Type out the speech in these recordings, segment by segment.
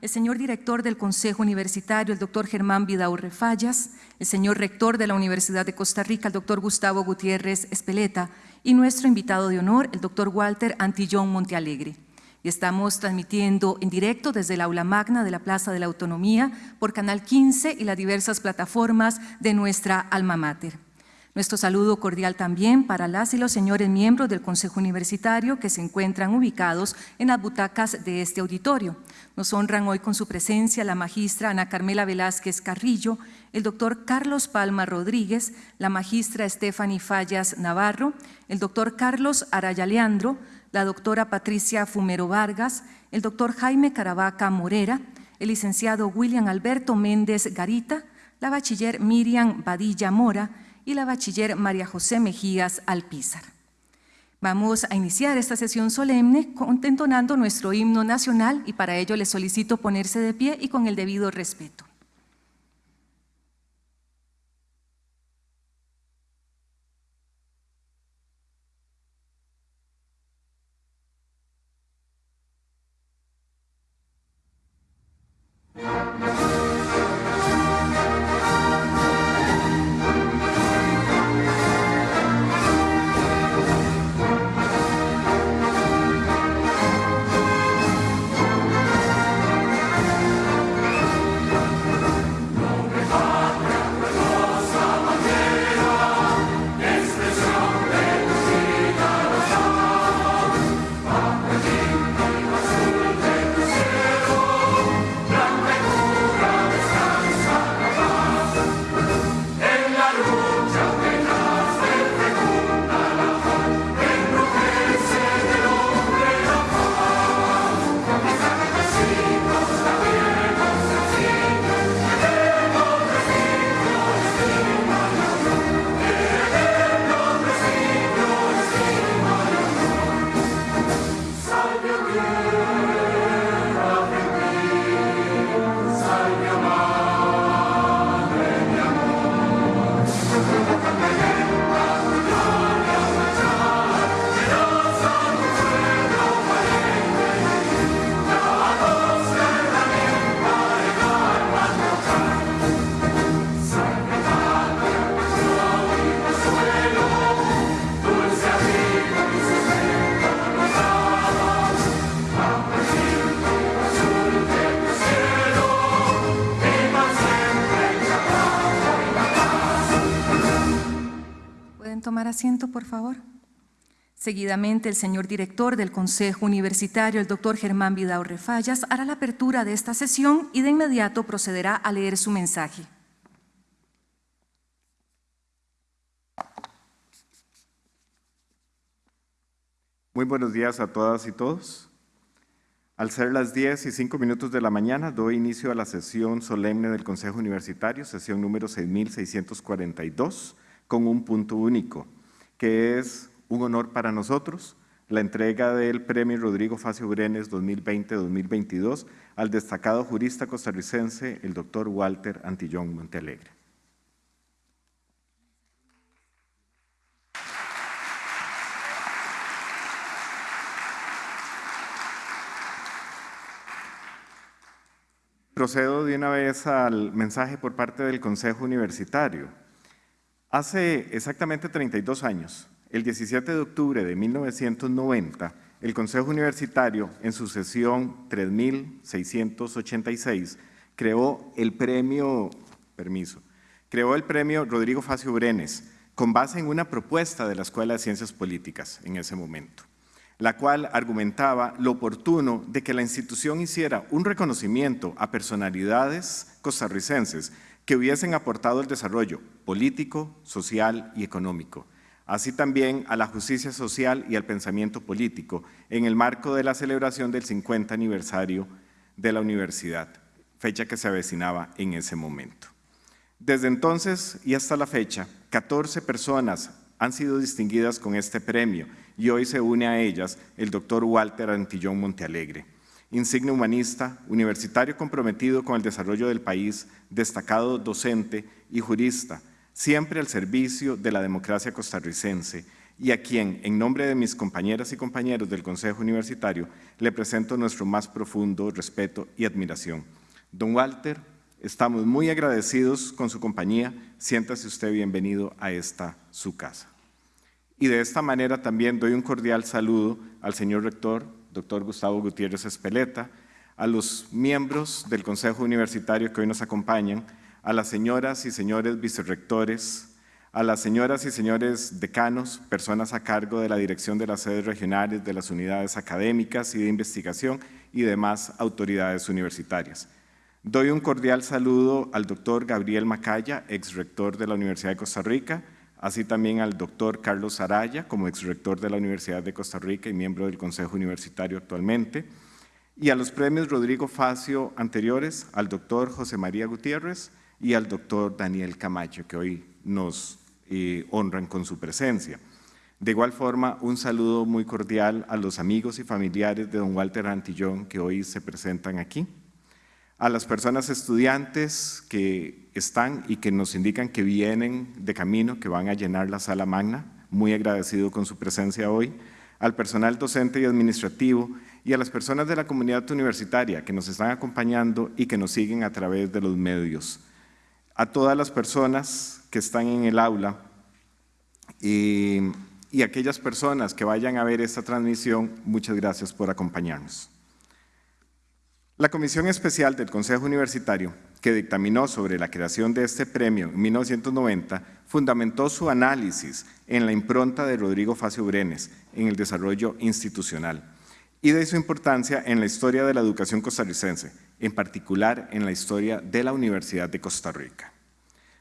el señor director del Consejo Universitario, el doctor Germán Vidaurre Fallas, el señor rector de la Universidad de Costa Rica, el doctor Gustavo Gutiérrez Espeleta, y nuestro invitado de honor, el doctor Walter Antillón Montealegre. Y estamos transmitiendo en directo desde el aula magna de la Plaza de la Autonomía por Canal 15 y las diversas plataformas de nuestra alma mater. Nuestro saludo cordial también para las y los señores miembros del Consejo Universitario que se encuentran ubicados en las butacas de este auditorio. Nos honran hoy con su presencia la magistra Ana Carmela Velázquez Carrillo, el doctor Carlos Palma Rodríguez, la magistra Stephanie Fallas Navarro, el doctor Carlos Araya Leandro, la doctora Patricia Fumero Vargas, el doctor Jaime Caravaca Morera, el licenciado William Alberto Méndez Garita, la bachiller Miriam Badilla Mora, y la bachiller María José Mejías Alpizar. Vamos a iniciar esta sesión solemne contentonando nuestro himno nacional y para ello les solicito ponerse de pie y con el debido respeto. Asiento, por favor. Seguidamente, el señor director del Consejo Universitario, el doctor Germán Vidaurre Fallas, hará la apertura de esta sesión y de inmediato procederá a leer su mensaje. Muy buenos días a todas y todos. Al ser las 10 y 5 minutos de la mañana, doy inicio a la sesión solemne del Consejo Universitario, sesión número 6642, con un punto único que es un honor para nosotros, la entrega del Premio Rodrigo Facio Brenes 2020-2022 al destacado jurista costarricense, el doctor Walter Antillón Montealegre. Procedo de una vez al mensaje por parte del Consejo Universitario. Hace exactamente 32 años, el 17 de octubre de 1990, el Consejo Universitario, en su sesión 3686, creó el premio, permiso, creó el premio Rodrigo Facio Brenes, con base en una propuesta de la Escuela de Ciencias Políticas en ese momento, la cual argumentaba lo oportuno de que la institución hiciera un reconocimiento a personalidades costarricenses que hubiesen aportado el desarrollo político, social y económico, así también a la justicia social y al pensamiento político en el marco de la celebración del 50 aniversario de la universidad, fecha que se avecinaba en ese momento. Desde entonces y hasta la fecha, 14 personas han sido distinguidas con este premio y hoy se une a ellas el doctor Walter Antillón Montealegre, insigne humanista, universitario comprometido con el desarrollo del país, destacado docente y jurista, siempre al servicio de la democracia costarricense y a quien, en nombre de mis compañeras y compañeros del Consejo Universitario, le presento nuestro más profundo respeto y admiración. Don Walter, estamos muy agradecidos con su compañía. Siéntase usted bienvenido a esta su casa. Y de esta manera también doy un cordial saludo al señor rector, doctor Gustavo Gutiérrez Espeleta, a los miembros del Consejo Universitario que hoy nos acompañan, a las señoras y señores vicerrectores, a las señoras y señores decanos, personas a cargo de la dirección de las sedes regionales, de las unidades académicas y de investigación y demás autoridades universitarias. Doy un cordial saludo al doctor Gabriel Macaya, exrector de la Universidad de Costa Rica, así también al doctor Carlos Araya, como exrector de la Universidad de Costa Rica y miembro del Consejo Universitario actualmente, y a los premios Rodrigo Facio anteriores, al doctor José María Gutiérrez y al doctor Daniel Camacho, que hoy nos eh, honran con su presencia. De igual forma, un saludo muy cordial a los amigos y familiares de don Walter Antillón que hoy se presentan aquí, a las personas estudiantes que están y que nos indican que vienen de camino, que van a llenar la sala magna, muy agradecido con su presencia hoy, al personal docente y administrativo y a las personas de la comunidad universitaria que nos están acompañando y que nos siguen a través de los medios. A todas las personas que están en el aula y, y aquellas personas que vayan a ver esta transmisión, muchas gracias por acompañarnos. La Comisión Especial del Consejo Universitario, que dictaminó sobre la creación de este premio en 1990, fundamentó su análisis en la impronta de Rodrigo Facio Brenes en el desarrollo institucional y de su importancia en la historia de la educación costarricense, en particular en la historia de la Universidad de Costa Rica.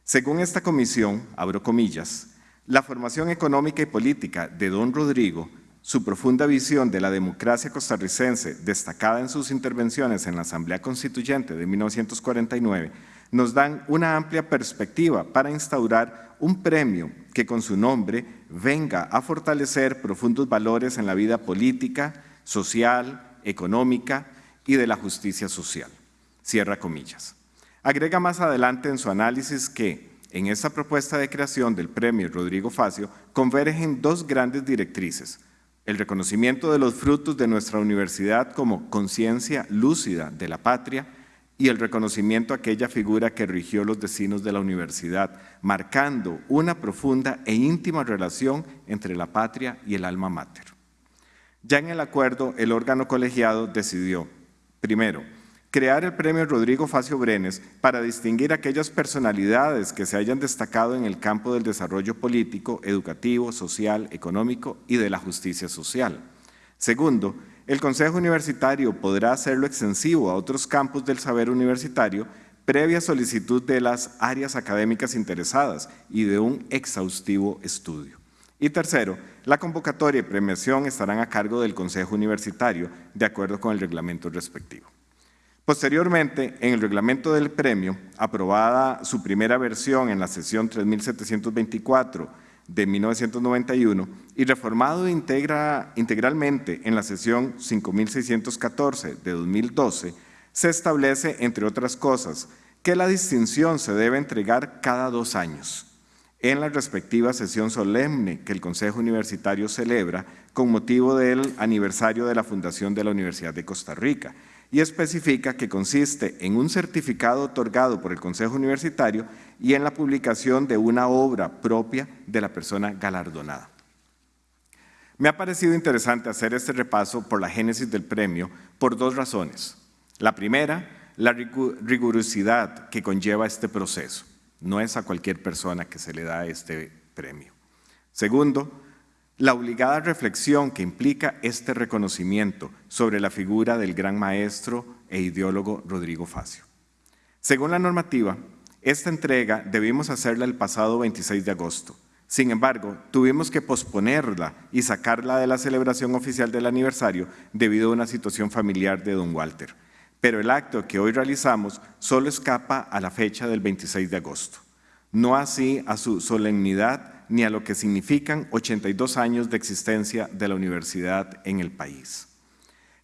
Según esta comisión, abro comillas, la formación económica y política de don Rodrigo, su profunda visión de la democracia costarricense, destacada en sus intervenciones en la Asamblea Constituyente de 1949, nos dan una amplia perspectiva para instaurar un premio que con su nombre venga a fortalecer profundos valores en la vida política, social, económica y de la justicia social. Cierra comillas. Agrega más adelante en su análisis que en esta propuesta de creación del premio Rodrigo Facio convergen dos grandes directrices, el reconocimiento de los frutos de nuestra universidad como conciencia lúcida de la patria y el reconocimiento a aquella figura que rigió los destinos de la universidad, marcando una profunda e íntima relación entre la patria y el alma mater. Ya en el acuerdo, el órgano colegiado decidió, primero, crear el premio Rodrigo Facio Brenes para distinguir aquellas personalidades que se hayan destacado en el campo del desarrollo político, educativo, social, económico y de la justicia social. Segundo, el Consejo Universitario podrá hacerlo extensivo a otros campos del saber universitario previa solicitud de las áreas académicas interesadas y de un exhaustivo estudio. Y tercero, la convocatoria y premiación estarán a cargo del Consejo Universitario, de acuerdo con el reglamento respectivo. Posteriormente, en el reglamento del premio, aprobada su primera versión en la sesión 3724 de 1991 y reformado integra, integralmente en la sesión 5614 de 2012, se establece, entre otras cosas, que la distinción se debe entregar cada dos años en la respectiva sesión solemne que el Consejo Universitario celebra con motivo del aniversario de la fundación de la Universidad de Costa Rica y especifica que consiste en un certificado otorgado por el Consejo Universitario y en la publicación de una obra propia de la persona galardonada. Me ha parecido interesante hacer este repaso por la génesis del premio por dos razones. La primera, la rigurosidad que conlleva este proceso. No es a cualquier persona que se le da este premio. Segundo, la obligada reflexión que implica este reconocimiento sobre la figura del gran maestro e ideólogo Rodrigo Facio. Según la normativa, esta entrega debimos hacerla el pasado 26 de agosto. Sin embargo, tuvimos que posponerla y sacarla de la celebración oficial del aniversario debido a una situación familiar de don Walter pero el acto que hoy realizamos solo escapa a la fecha del 26 de agosto, no así a su solemnidad ni a lo que significan 82 años de existencia de la universidad en el país,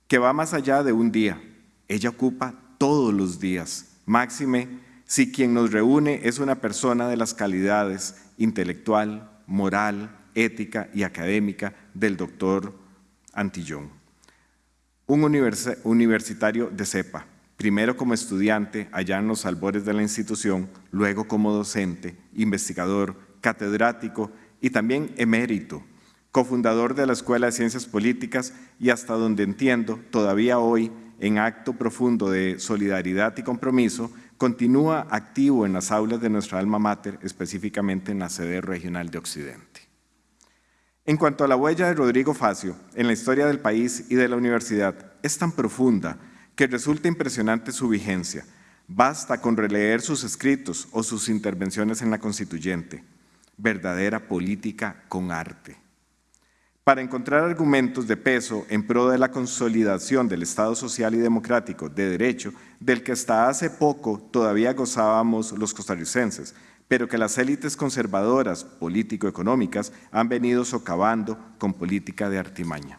que va más allá de un día, ella ocupa todos los días, máxime si quien nos reúne es una persona de las calidades intelectual, moral, ética y académica del doctor Antillón. Un universitario de cepa, primero como estudiante allá en los albores de la institución, luego como docente, investigador, catedrático y también emérito, cofundador de la Escuela de Ciencias Políticas y hasta donde entiendo, todavía hoy, en acto profundo de solidaridad y compromiso, continúa activo en las aulas de nuestra alma mater, específicamente en la sede regional de Occidente. En cuanto a la huella de Rodrigo Facio en la historia del país y de la universidad, es tan profunda que resulta impresionante su vigencia. Basta con releer sus escritos o sus intervenciones en la constituyente. Verdadera política con arte para encontrar argumentos de peso en pro de la consolidación del Estado social y democrático de derecho del que hasta hace poco todavía gozábamos los costarricenses, pero que las élites conservadoras político-económicas han venido socavando con política de artimaña.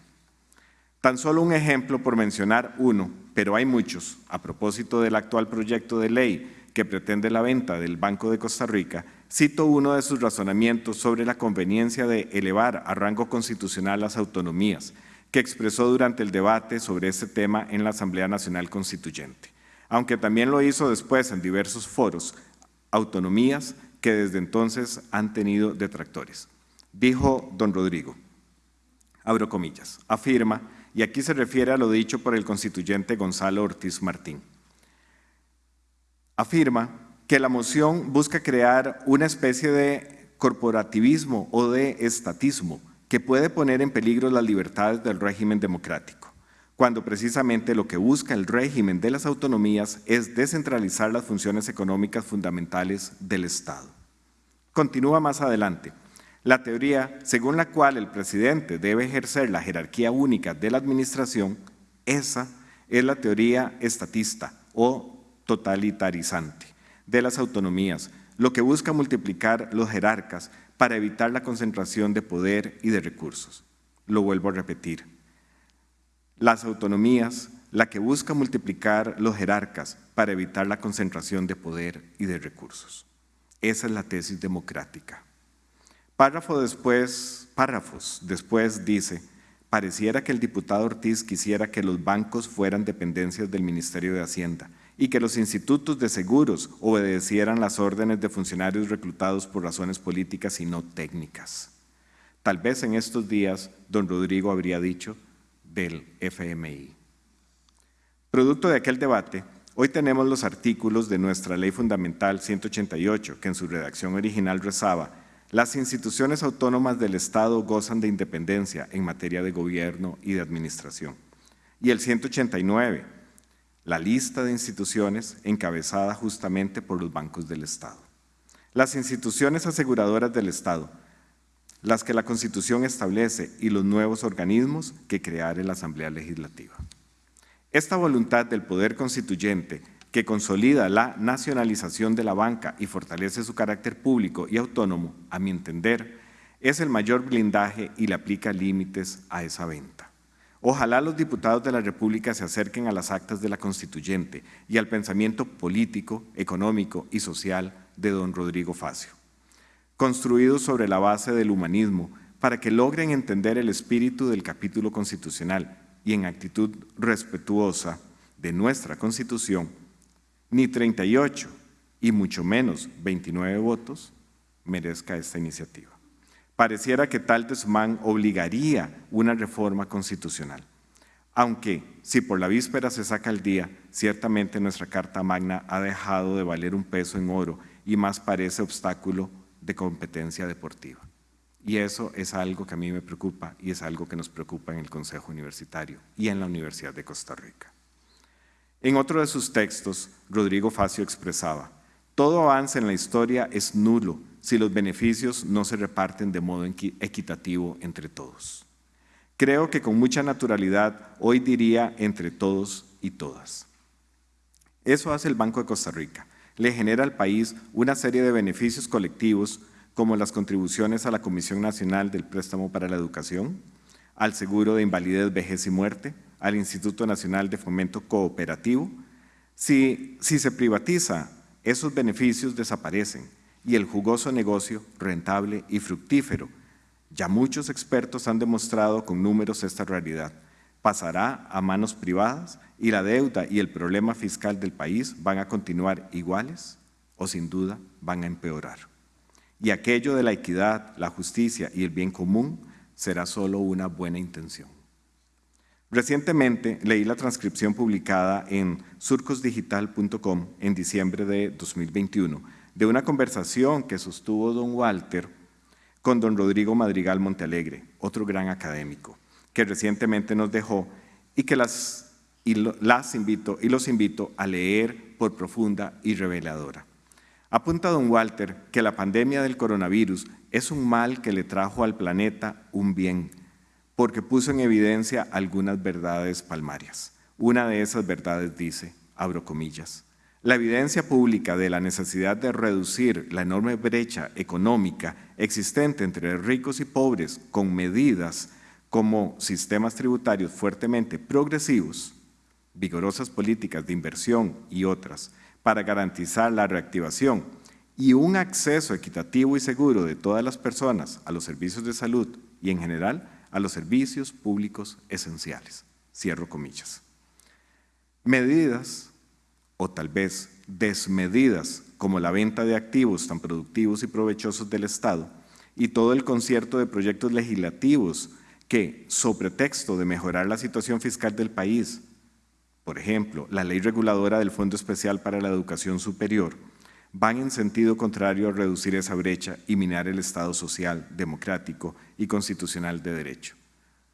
Tan solo un ejemplo por mencionar uno, pero hay muchos, a propósito del actual proyecto de ley que pretende la venta del Banco de Costa Rica, Cito uno de sus razonamientos sobre la conveniencia de elevar a rango constitucional las autonomías, que expresó durante el debate sobre este tema en la Asamblea Nacional Constituyente, aunque también lo hizo después en diversos foros, autonomías que desde entonces han tenido detractores. Dijo don Rodrigo, abro comillas, afirma, y aquí se refiere a lo dicho por el constituyente Gonzalo Ortiz Martín, afirma que la moción busca crear una especie de corporativismo o de estatismo que puede poner en peligro las libertades del régimen democrático, cuando precisamente lo que busca el régimen de las autonomías es descentralizar las funciones económicas fundamentales del Estado. Continúa más adelante. La teoría según la cual el presidente debe ejercer la jerarquía única de la administración, esa es la teoría estatista o totalitarizante de las autonomías, lo que busca multiplicar los jerarcas para evitar la concentración de poder y de recursos. Lo vuelvo a repetir. Las autonomías, la que busca multiplicar los jerarcas para evitar la concentración de poder y de recursos. Esa es la tesis democrática. Párrafo después, párrafos después dice, pareciera que el diputado Ortiz quisiera que los bancos fueran dependencias del Ministerio de Hacienda y que los institutos de seguros obedecieran las órdenes de funcionarios reclutados por razones políticas y no técnicas. Tal vez en estos días don Rodrigo habría dicho del FMI. Producto de aquel debate, hoy tenemos los artículos de nuestra Ley Fundamental 188, que en su redacción original rezaba las instituciones autónomas del Estado gozan de independencia en materia de gobierno y de administración. Y el 189, la lista de instituciones encabezada justamente por los bancos del Estado. Las instituciones aseguradoras del Estado, las que la Constitución establece y los nuevos organismos que creará la Asamblea Legislativa. Esta voluntad del Poder Constituyente que consolida la nacionalización de la banca y fortalece su carácter público y autónomo, a mi entender, es el mayor blindaje y le aplica límites a esa venta. Ojalá los diputados de la República se acerquen a las actas de la Constituyente y al pensamiento político, económico y social de don Rodrigo Facio, construidos sobre la base del humanismo para que logren entender el espíritu del capítulo constitucional y en actitud respetuosa de nuestra Constitución, ni 38 y mucho menos 29 votos merezca esta iniciativa. Pareciera que tal desmán obligaría una reforma constitucional. Aunque, si por la víspera se saca el día, ciertamente nuestra Carta Magna ha dejado de valer un peso en oro y más parece obstáculo de competencia deportiva. Y eso es algo que a mí me preocupa y es algo que nos preocupa en el Consejo Universitario y en la Universidad de Costa Rica. En otro de sus textos, Rodrigo Facio expresaba, todo avance en la historia es nulo si los beneficios no se reparten de modo equitativo entre todos. Creo que con mucha naturalidad hoy diría entre todos y todas. Eso hace el Banco de Costa Rica. Le genera al país una serie de beneficios colectivos como las contribuciones a la Comisión Nacional del Préstamo para la Educación, al Seguro de Invalidez, Vejez y Muerte, al Instituto Nacional de Fomento Cooperativo. Si, si se privatiza, esos beneficios desaparecen y el jugoso negocio rentable y fructífero Ya muchos expertos han demostrado con números esta realidad. Pasará a manos privadas y la deuda y el problema fiscal del país van a continuar iguales o sin duda van a empeorar. Y aquello de la equidad, la justicia y el bien común será solo una buena intención. Recientemente leí la transcripción publicada en surcosdigital.com en diciembre de 2021 de una conversación que sostuvo don Walter con don Rodrigo Madrigal Montealegre, otro gran académico, que recientemente nos dejó y que las, las invito y los invito a leer por profunda y reveladora. Apunta don Walter que la pandemia del coronavirus es un mal que le trajo al planeta un bien, porque puso en evidencia algunas verdades palmarias. Una de esas verdades dice, abro comillas, la evidencia pública de la necesidad de reducir la enorme brecha económica existente entre ricos y pobres con medidas como sistemas tributarios fuertemente progresivos, vigorosas políticas de inversión y otras, para garantizar la reactivación y un acceso equitativo y seguro de todas las personas a los servicios de salud y en general a los servicios públicos esenciales. Cierro comillas. Medidas, o tal vez desmedidas, como la venta de activos tan productivos y provechosos del Estado y todo el concierto de proyectos legislativos que, sobre texto de mejorar la situación fiscal del país, por ejemplo, la ley reguladora del Fondo Especial para la Educación Superior, van en sentido contrario a reducir esa brecha y minar el Estado social, democrático y constitucional de derecho.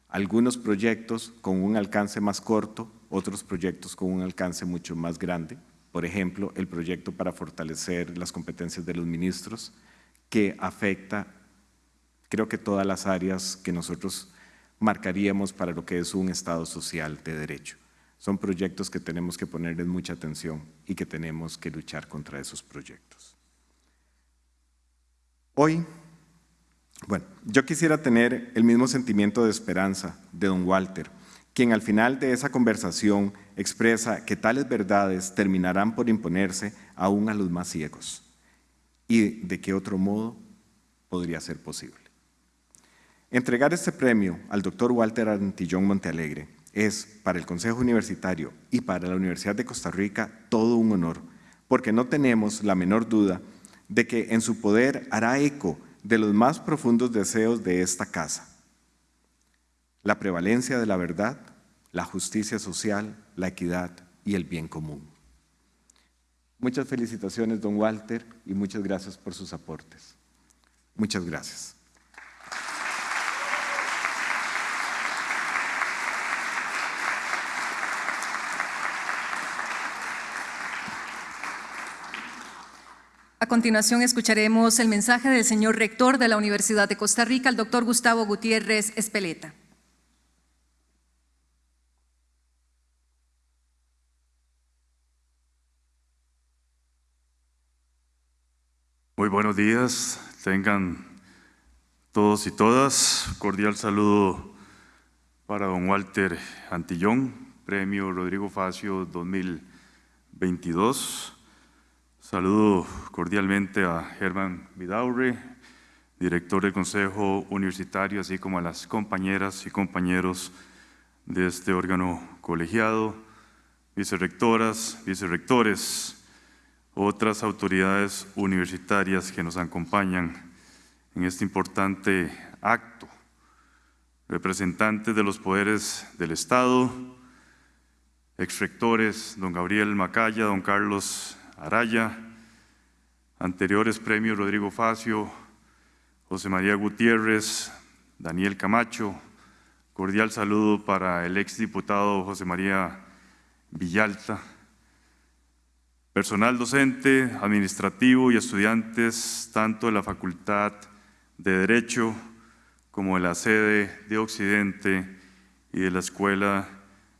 Algunos proyectos con un alcance más corto, otros proyectos con un alcance mucho más grande, por ejemplo, el proyecto para fortalecer las competencias de los ministros, que afecta, creo que todas las áreas que nosotros marcaríamos para lo que es un Estado social de derecho. Son proyectos que tenemos que ponerles mucha atención y que tenemos que luchar contra esos proyectos. Hoy, bueno, yo quisiera tener el mismo sentimiento de esperanza de don Walter, quien al final de esa conversación expresa que tales verdades terminarán por imponerse aún a los más ciegos. ¿Y de qué otro modo podría ser posible? Entregar este premio al doctor Walter Antillón Montealegre es para el Consejo Universitario y para la Universidad de Costa Rica todo un honor, porque no tenemos la menor duda de que en su poder hará eco de los más profundos deseos de esta casa. La prevalencia de la verdad, la justicia social, la equidad y el bien común. Muchas felicitaciones, don Walter, y muchas gracias por sus aportes. Muchas gracias. A continuación escucharemos el mensaje del señor rector de la Universidad de Costa Rica, el doctor Gustavo Gutiérrez Espeleta. Buenos días, tengan todos y todas. Cordial saludo para don Walter Antillón, Premio Rodrigo Facio 2022. Saludo cordialmente a Germán Vidaurre, director del Consejo Universitario, así como a las compañeras y compañeros de este órgano colegiado, vicerrectoras, vicerrectores, otras autoridades universitarias que nos acompañan en este importante acto, representantes de los poderes del Estado, exrectores, don Gabriel Macaya, don Carlos Araya, anteriores premios Rodrigo Facio, José María Gutiérrez, Daniel Camacho, cordial saludo para el exdiputado José María Villalta, personal docente, administrativo y estudiantes tanto de la Facultad de Derecho como de la sede de Occidente y de la Escuela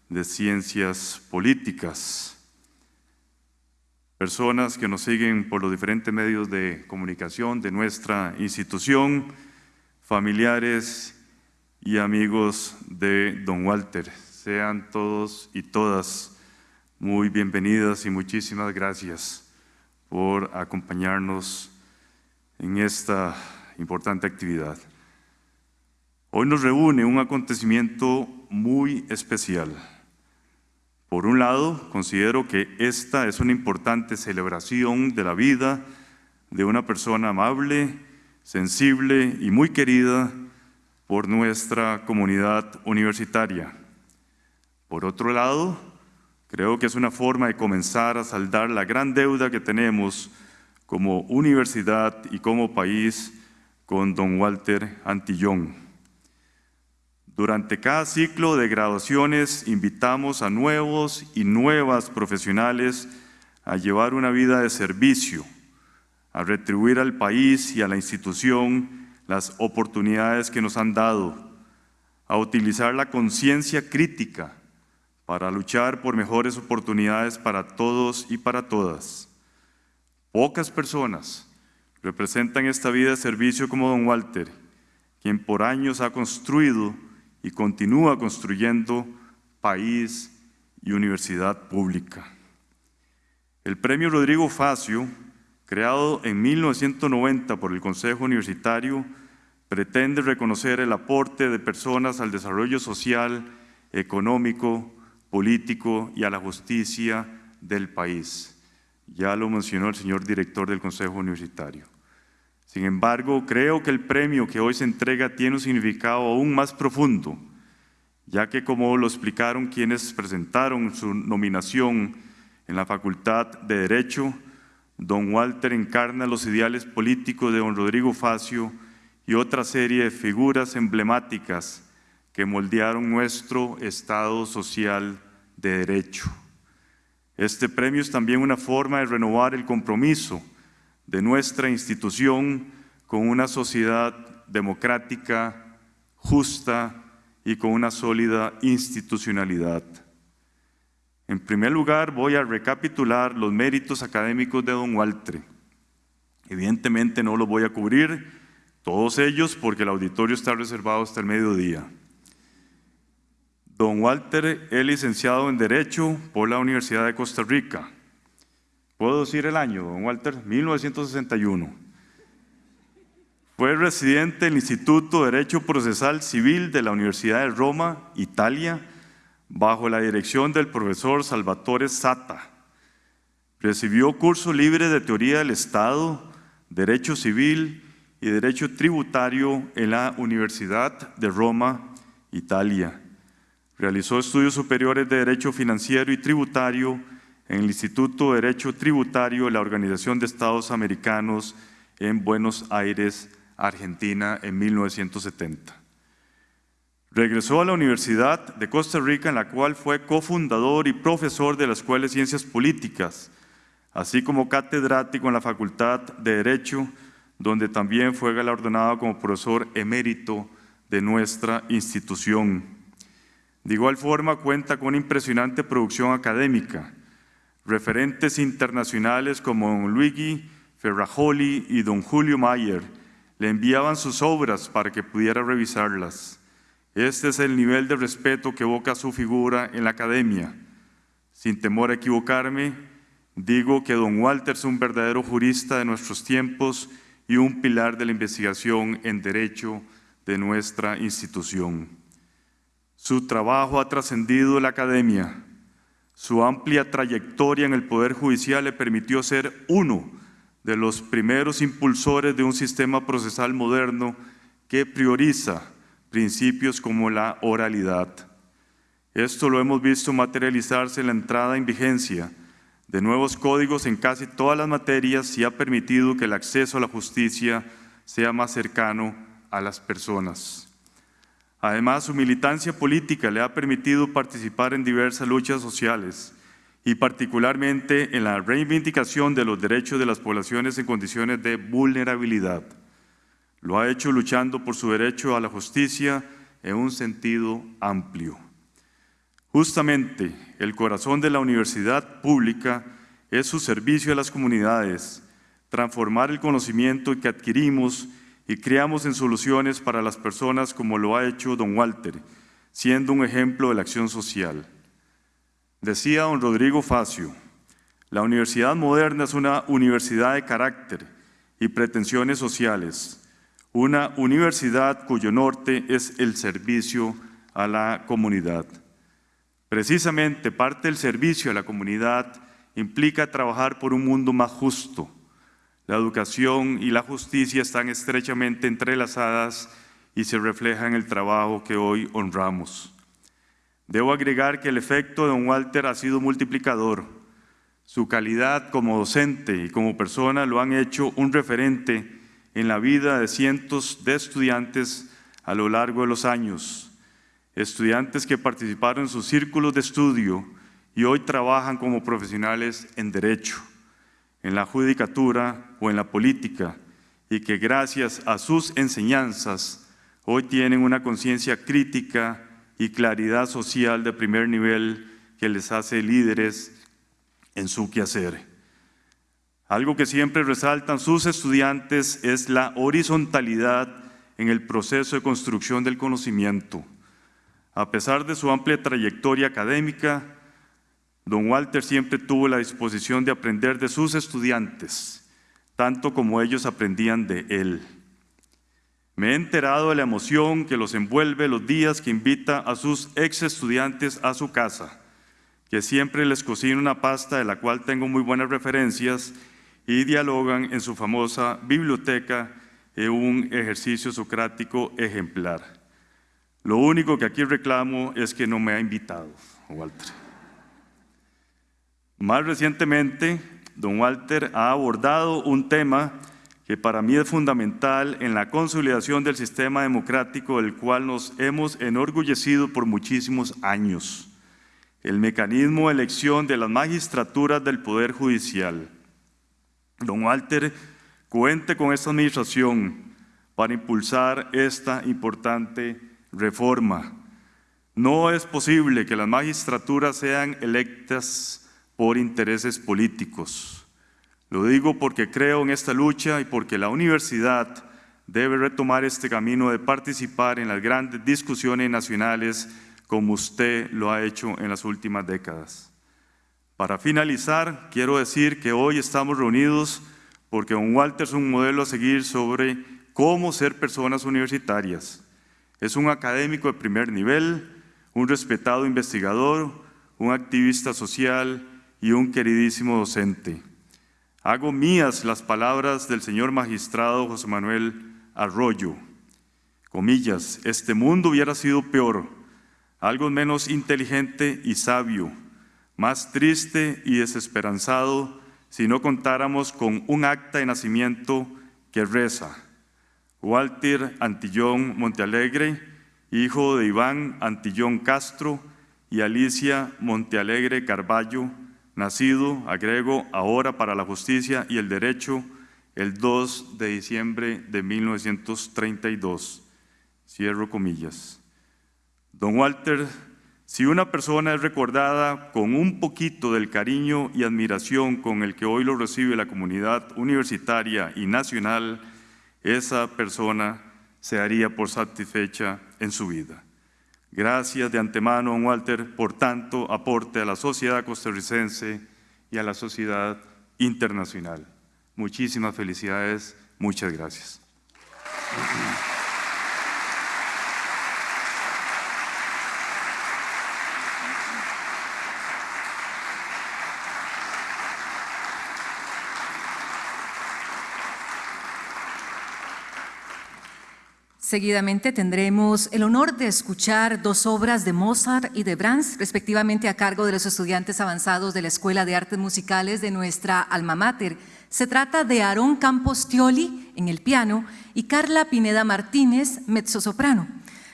de Ciencias Políticas personas que nos siguen por los diferentes medios de comunicación de nuestra institución, familiares y amigos de don Walter. Sean todos y todas muy bienvenidas y muchísimas gracias por acompañarnos en esta importante actividad. Hoy nos reúne un acontecimiento muy especial. Por un lado, considero que esta es una importante celebración de la vida de una persona amable, sensible y muy querida por nuestra comunidad universitaria. Por otro lado, creo que es una forma de comenzar a saldar la gran deuda que tenemos como universidad y como país con don Walter Antillón. Durante cada ciclo de graduaciones invitamos a nuevos y nuevas profesionales a llevar una vida de servicio, a retribuir al país y a la institución las oportunidades que nos han dado, a utilizar la conciencia crítica para luchar por mejores oportunidades para todos y para todas. Pocas personas representan esta vida de servicio como don Walter, quien por años ha construido y continúa construyendo país y universidad pública. El premio Rodrigo Facio, creado en 1990 por el Consejo Universitario, pretende reconocer el aporte de personas al desarrollo social, económico, político y a la justicia del país. Ya lo mencionó el señor director del Consejo Universitario. Sin embargo, creo que el premio que hoy se entrega tiene un significado aún más profundo, ya que como lo explicaron quienes presentaron su nominación en la Facultad de Derecho, don Walter encarna los ideales políticos de don Rodrigo Facio y otra serie de figuras emblemáticas que moldearon nuestro Estado social de derecho. Este premio es también una forma de renovar el compromiso de nuestra institución con una sociedad democrática, justa y con una sólida institucionalidad. En primer lugar, voy a recapitular los méritos académicos de don Walter. Evidentemente no los voy a cubrir todos ellos porque el auditorio está reservado hasta el mediodía. Don Walter es licenciado en Derecho por la Universidad de Costa Rica. ¿Puedo decir el año, don Walter? 1961. Fue residente del Instituto de Derecho Procesal Civil de la Universidad de Roma, Italia, bajo la dirección del profesor Salvatore Sata. Recibió curso libre de Teoría del Estado, Derecho Civil y Derecho Tributario en la Universidad de Roma, Italia. Realizó estudios superiores de Derecho Financiero y Tributario en el Instituto de Derecho Tributario de la Organización de Estados Americanos en Buenos Aires, Argentina, en 1970. Regresó a la Universidad de Costa Rica, en la cual fue cofundador y profesor de la Escuela de Ciencias Políticas, así como catedrático en la Facultad de Derecho, donde también fue galardonado como profesor emérito de nuestra institución. De igual forma, cuenta con una impresionante producción académica. Referentes internacionales como don Luigi Ferrajoli y don Julio Mayer le enviaban sus obras para que pudiera revisarlas. Este es el nivel de respeto que evoca su figura en la academia. Sin temor a equivocarme, digo que don Walter es un verdadero jurista de nuestros tiempos y un pilar de la investigación en derecho de nuestra institución. Su trabajo ha trascendido la academia. Su amplia trayectoria en el Poder Judicial le permitió ser uno de los primeros impulsores de un sistema procesal moderno que prioriza principios como la oralidad. Esto lo hemos visto materializarse en la entrada en vigencia de nuevos códigos en casi todas las materias y ha permitido que el acceso a la justicia sea más cercano a las personas. Además, su militancia política le ha permitido participar en diversas luchas sociales y particularmente en la reivindicación de los derechos de las poblaciones en condiciones de vulnerabilidad. Lo ha hecho luchando por su derecho a la justicia en un sentido amplio. Justamente el corazón de la universidad pública es su servicio a las comunidades, transformar el conocimiento que adquirimos y creamos en soluciones para las personas como lo ha hecho don Walter, siendo un ejemplo de la acción social. Decía don Rodrigo Facio, la universidad moderna es una universidad de carácter y pretensiones sociales, una universidad cuyo norte es el servicio a la comunidad. Precisamente parte del servicio a la comunidad implica trabajar por un mundo más justo. La educación y la justicia están estrechamente entrelazadas y se refleja en el trabajo que hoy honramos. Debo agregar que el efecto de don Walter ha sido multiplicador. Su calidad como docente y como persona lo han hecho un referente en la vida de cientos de estudiantes a lo largo de los años. Estudiantes que participaron en sus círculos de estudio y hoy trabajan como profesionales en derecho, en la judicatura o en la política y que gracias a sus enseñanzas hoy tienen una conciencia crítica y claridad social de primer nivel que les hace líderes en su quehacer. Algo que siempre resaltan sus estudiantes es la horizontalidad en el proceso de construcción del conocimiento. A pesar de su amplia trayectoria académica, don Walter siempre tuvo la disposición de aprender de sus estudiantes, tanto como ellos aprendían de él. Me he enterado de la emoción que los envuelve los días que invita a sus ex estudiantes a su casa, que siempre les cocina una pasta de la cual tengo muy buenas referencias y dialogan en su famosa biblioteca en un ejercicio socrático ejemplar. Lo único que aquí reclamo es que no me ha invitado, Walter. Más recientemente, don Walter ha abordado un tema que para mí es fundamental en la consolidación del sistema democrático del cual nos hemos enorgullecido por muchísimos años, el mecanismo de elección de las magistraturas del Poder Judicial. Don Walter cuente con esta administración para impulsar esta importante reforma. No es posible que las magistraturas sean electas por intereses políticos. Lo digo porque creo en esta lucha y porque la universidad debe retomar este camino de participar en las grandes discusiones nacionales como usted lo ha hecho en las últimas décadas. Para finalizar, quiero decir que hoy estamos reunidos porque don Walter es un modelo a seguir sobre cómo ser personas universitarias. Es un académico de primer nivel, un respetado investigador, un activista social y un queridísimo docente. Hago mías las palabras del señor magistrado José Manuel Arroyo. Comillas, este mundo hubiera sido peor, algo menos inteligente y sabio, más triste y desesperanzado si no contáramos con un acta de nacimiento que reza. Walter Antillón Montealegre, hijo de Iván Antillón Castro y Alicia Montealegre Carballo, nacido, agrego, ahora para la justicia y el derecho, el 2 de diciembre de 1932. Cierro comillas. Don Walter, si una persona es recordada con un poquito del cariño y admiración con el que hoy lo recibe la comunidad universitaria y nacional, esa persona se haría por satisfecha en su vida. Gracias de antemano, don Walter, por tanto aporte a la sociedad costarricense y a la sociedad internacional. Muchísimas felicidades, muchas gracias. Seguidamente tendremos el honor de escuchar dos obras de Mozart y de Brahms, respectivamente a cargo de los estudiantes avanzados de la Escuela de Artes Musicales de nuestra alma mater. Se trata de Aarón Campos Tioli en el piano y Carla Pineda Martínez, mezzosoprano.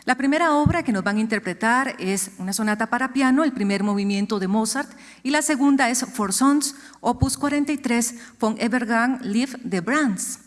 La primera obra que nos van a interpretar es una sonata para piano, el primer movimiento de Mozart, y la segunda es For Sons, opus 43, von Evergang Live de Brahms.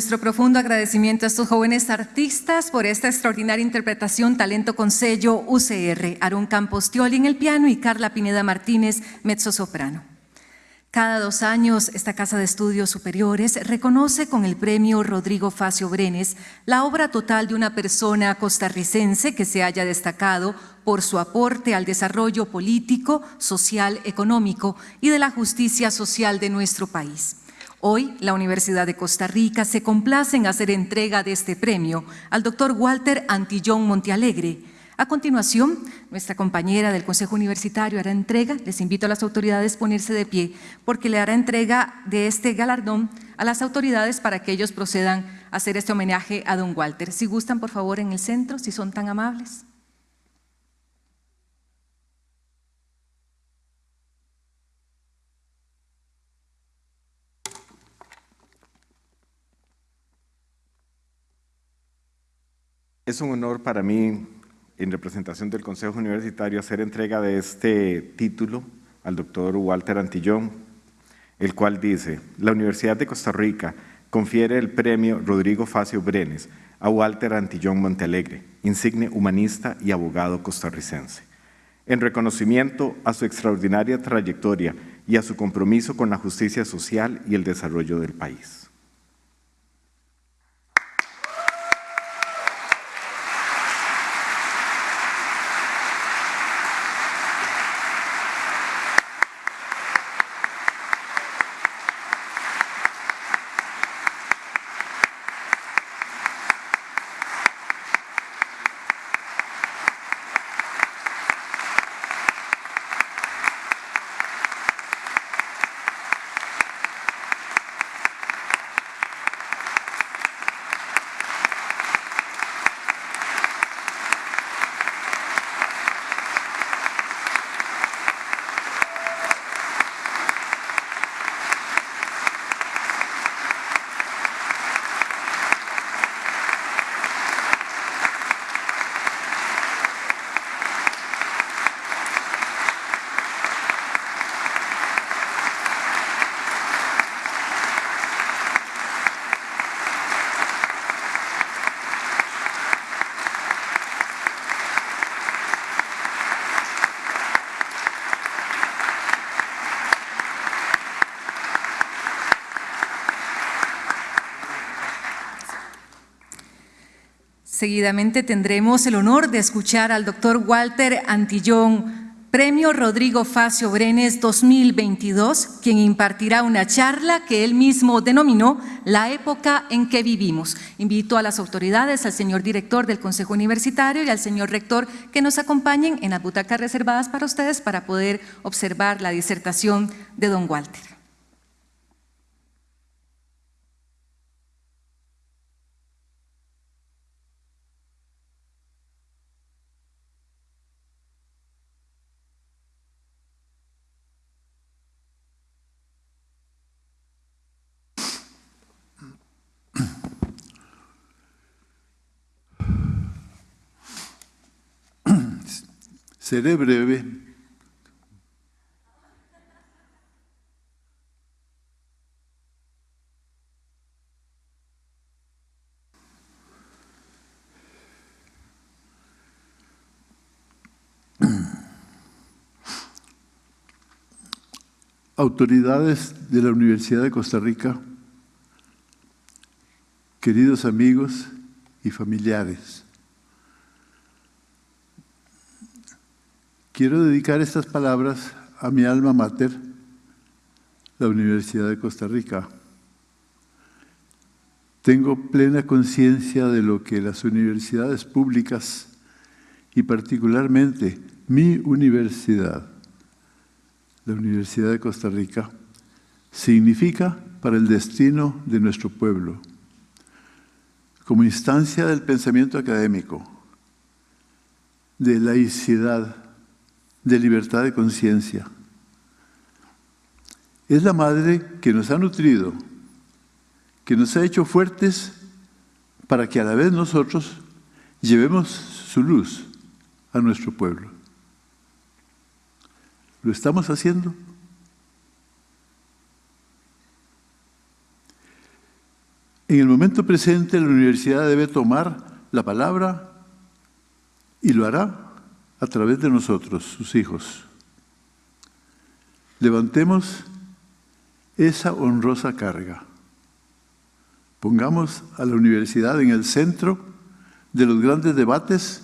Nuestro profundo agradecimiento a estos jóvenes artistas por esta extraordinaria interpretación, talento con sello UCR, Aarón Campos Tioli en el piano y Carla Pineda Martínez, mezzo soprano. Cada dos años, esta Casa de Estudios Superiores reconoce con el premio Rodrigo Facio Brenes la obra total de una persona costarricense que se haya destacado por su aporte al desarrollo político, social, económico y de la justicia social de nuestro país. Hoy, la Universidad de Costa Rica se complace en hacer entrega de este premio al doctor Walter Antillón Montealegre, a continuación, nuestra compañera del Consejo Universitario hará entrega, les invito a las autoridades a ponerse de pie, porque le hará entrega de este galardón a las autoridades para que ellos procedan a hacer este homenaje a don Walter. Si gustan, por favor, en el centro, si son tan amables. Es un honor para mí en representación del Consejo Universitario, hacer entrega de este título al doctor Walter Antillón, el cual dice, la Universidad de Costa Rica confiere el premio Rodrigo Facio Brenes a Walter Antillón Montealegre, insigne humanista y abogado costarricense, en reconocimiento a su extraordinaria trayectoria y a su compromiso con la justicia social y el desarrollo del país. Seguidamente tendremos el honor de escuchar al doctor Walter Antillón, Premio Rodrigo Facio Brenes 2022, quien impartirá una charla que él mismo denominó La época en que vivimos. Invito a las autoridades, al señor director del Consejo Universitario y al señor rector que nos acompañen en las butacas reservadas para ustedes para poder observar la disertación de don Walter. Seré breve. Autoridades de la Universidad de Costa Rica, queridos amigos y familiares, Quiero dedicar estas palabras a mi alma mater, la Universidad de Costa Rica. Tengo plena conciencia de lo que las universidades públicas y particularmente mi universidad, la Universidad de Costa Rica, significa para el destino de nuestro pueblo. Como instancia del pensamiento académico, de laicidad, de libertad de conciencia. Es la madre que nos ha nutrido, que nos ha hecho fuertes para que a la vez nosotros llevemos su luz a nuestro pueblo. ¿Lo estamos haciendo? En el momento presente la universidad debe tomar la palabra y lo hará a través de nosotros, sus hijos. Levantemos esa honrosa carga. Pongamos a la universidad en el centro de los grandes debates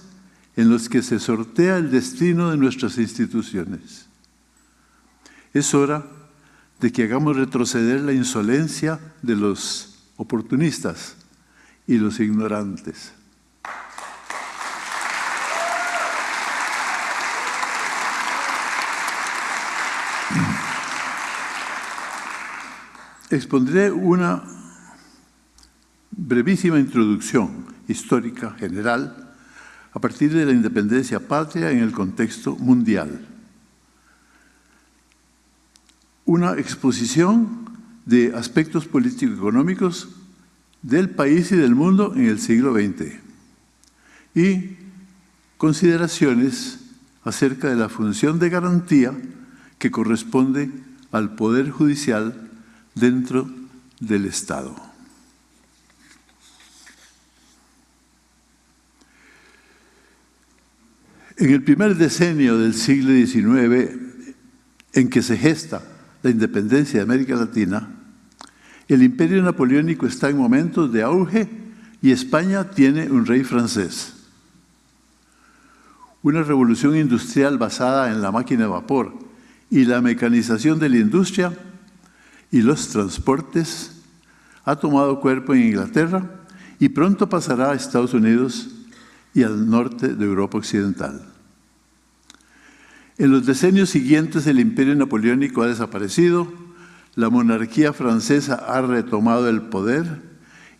en los que se sortea el destino de nuestras instituciones. Es hora de que hagamos retroceder la insolencia de los oportunistas y los ignorantes. Expondré una brevísima introducción histórica general a partir de la independencia patria en el contexto mundial. Una exposición de aspectos político-económicos del país y del mundo en el siglo XX y consideraciones acerca de la función de garantía que corresponde al Poder Judicial dentro del Estado. En el primer decenio del siglo XIX, en que se gesta la independencia de América Latina, el imperio napoleónico está en momentos de auge y España tiene un rey francés. Una revolución industrial basada en la máquina de vapor y la mecanización de la industria y los transportes ha tomado cuerpo en Inglaterra y pronto pasará a Estados Unidos y al norte de Europa Occidental. En los decenios siguientes el imperio napoleónico ha desaparecido, la monarquía francesa ha retomado el poder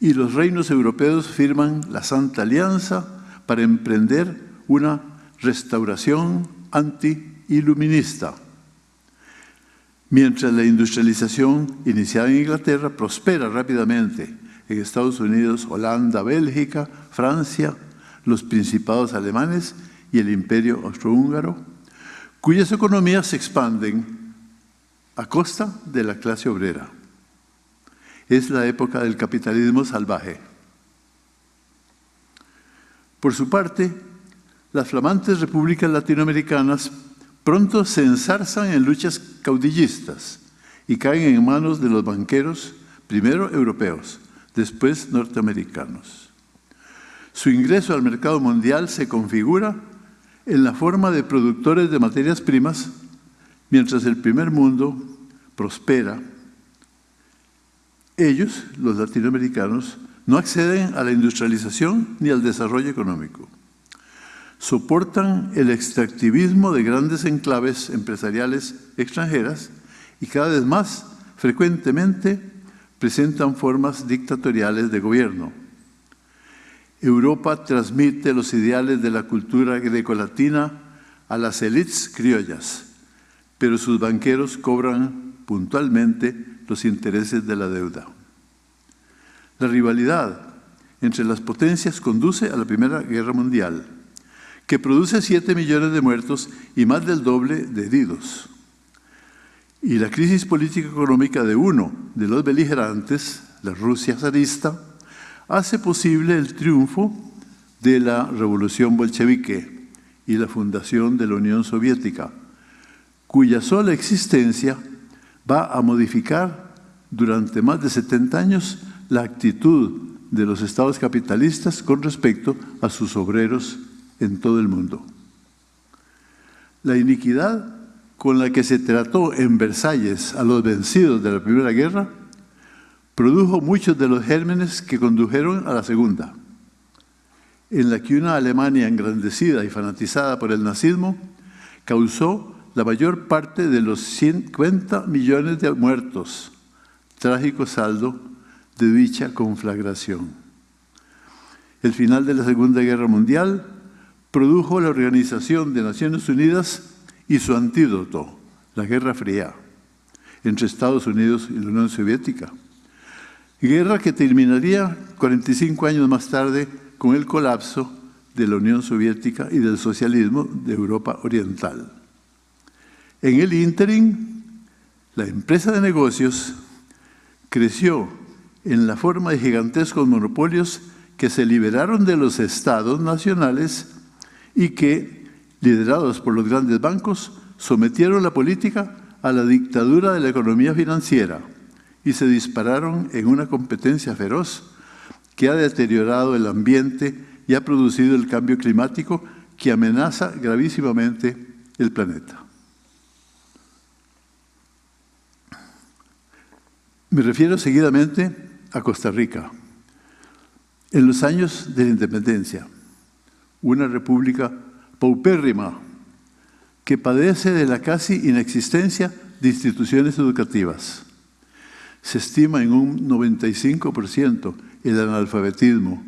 y los reinos europeos firman la Santa Alianza para emprender una restauración anti-iluminista Mientras la industrialización iniciada en Inglaterra prospera rápidamente en Estados Unidos, Holanda, Bélgica, Francia, los principados alemanes y el imperio austrohúngaro, cuyas economías se expanden a costa de la clase obrera. Es la época del capitalismo salvaje. Por su parte, las flamantes repúblicas latinoamericanas pronto se ensarzan en luchas caudillistas y caen en manos de los banqueros, primero europeos, después norteamericanos. Su ingreso al mercado mundial se configura en la forma de productores de materias primas, mientras el primer mundo prospera. Ellos, los latinoamericanos, no acceden a la industrialización ni al desarrollo económico soportan el extractivismo de grandes enclaves empresariales extranjeras y cada vez más frecuentemente presentan formas dictatoriales de gobierno. Europa transmite los ideales de la cultura grecolatina a las élites criollas, pero sus banqueros cobran puntualmente los intereses de la deuda. La rivalidad entre las potencias conduce a la Primera Guerra Mundial que produce 7 millones de muertos y más del doble de heridos. Y la crisis política económica de uno de los beligerantes, la Rusia zarista, hace posible el triunfo de la revolución bolchevique y la fundación de la Unión Soviética, cuya sola existencia va a modificar durante más de 70 años la actitud de los estados capitalistas con respecto a sus obreros en todo el mundo. La iniquidad con la que se trató en Versalles a los vencidos de la Primera Guerra produjo muchos de los gérmenes que condujeron a la Segunda, en la que una Alemania engrandecida y fanatizada por el nazismo causó la mayor parte de los 50 millones de muertos, trágico saldo de dicha conflagración. El final de la Segunda Guerra Mundial produjo la Organización de Naciones Unidas y su antídoto, la Guerra Fría, entre Estados Unidos y la Unión Soviética. Guerra que terminaría 45 años más tarde con el colapso de la Unión Soviética y del socialismo de Europa Oriental. En el ínterin, la empresa de negocios creció en la forma de gigantescos monopolios que se liberaron de los estados nacionales y que, liderados por los grandes bancos, sometieron la política a la dictadura de la economía financiera, y se dispararon en una competencia feroz que ha deteriorado el ambiente y ha producido el cambio climático que amenaza gravísimamente el planeta. Me refiero seguidamente a Costa Rica. En los años de la independencia, una república paupérrima que padece de la casi inexistencia de instituciones educativas. Se estima en un 95% el analfabetismo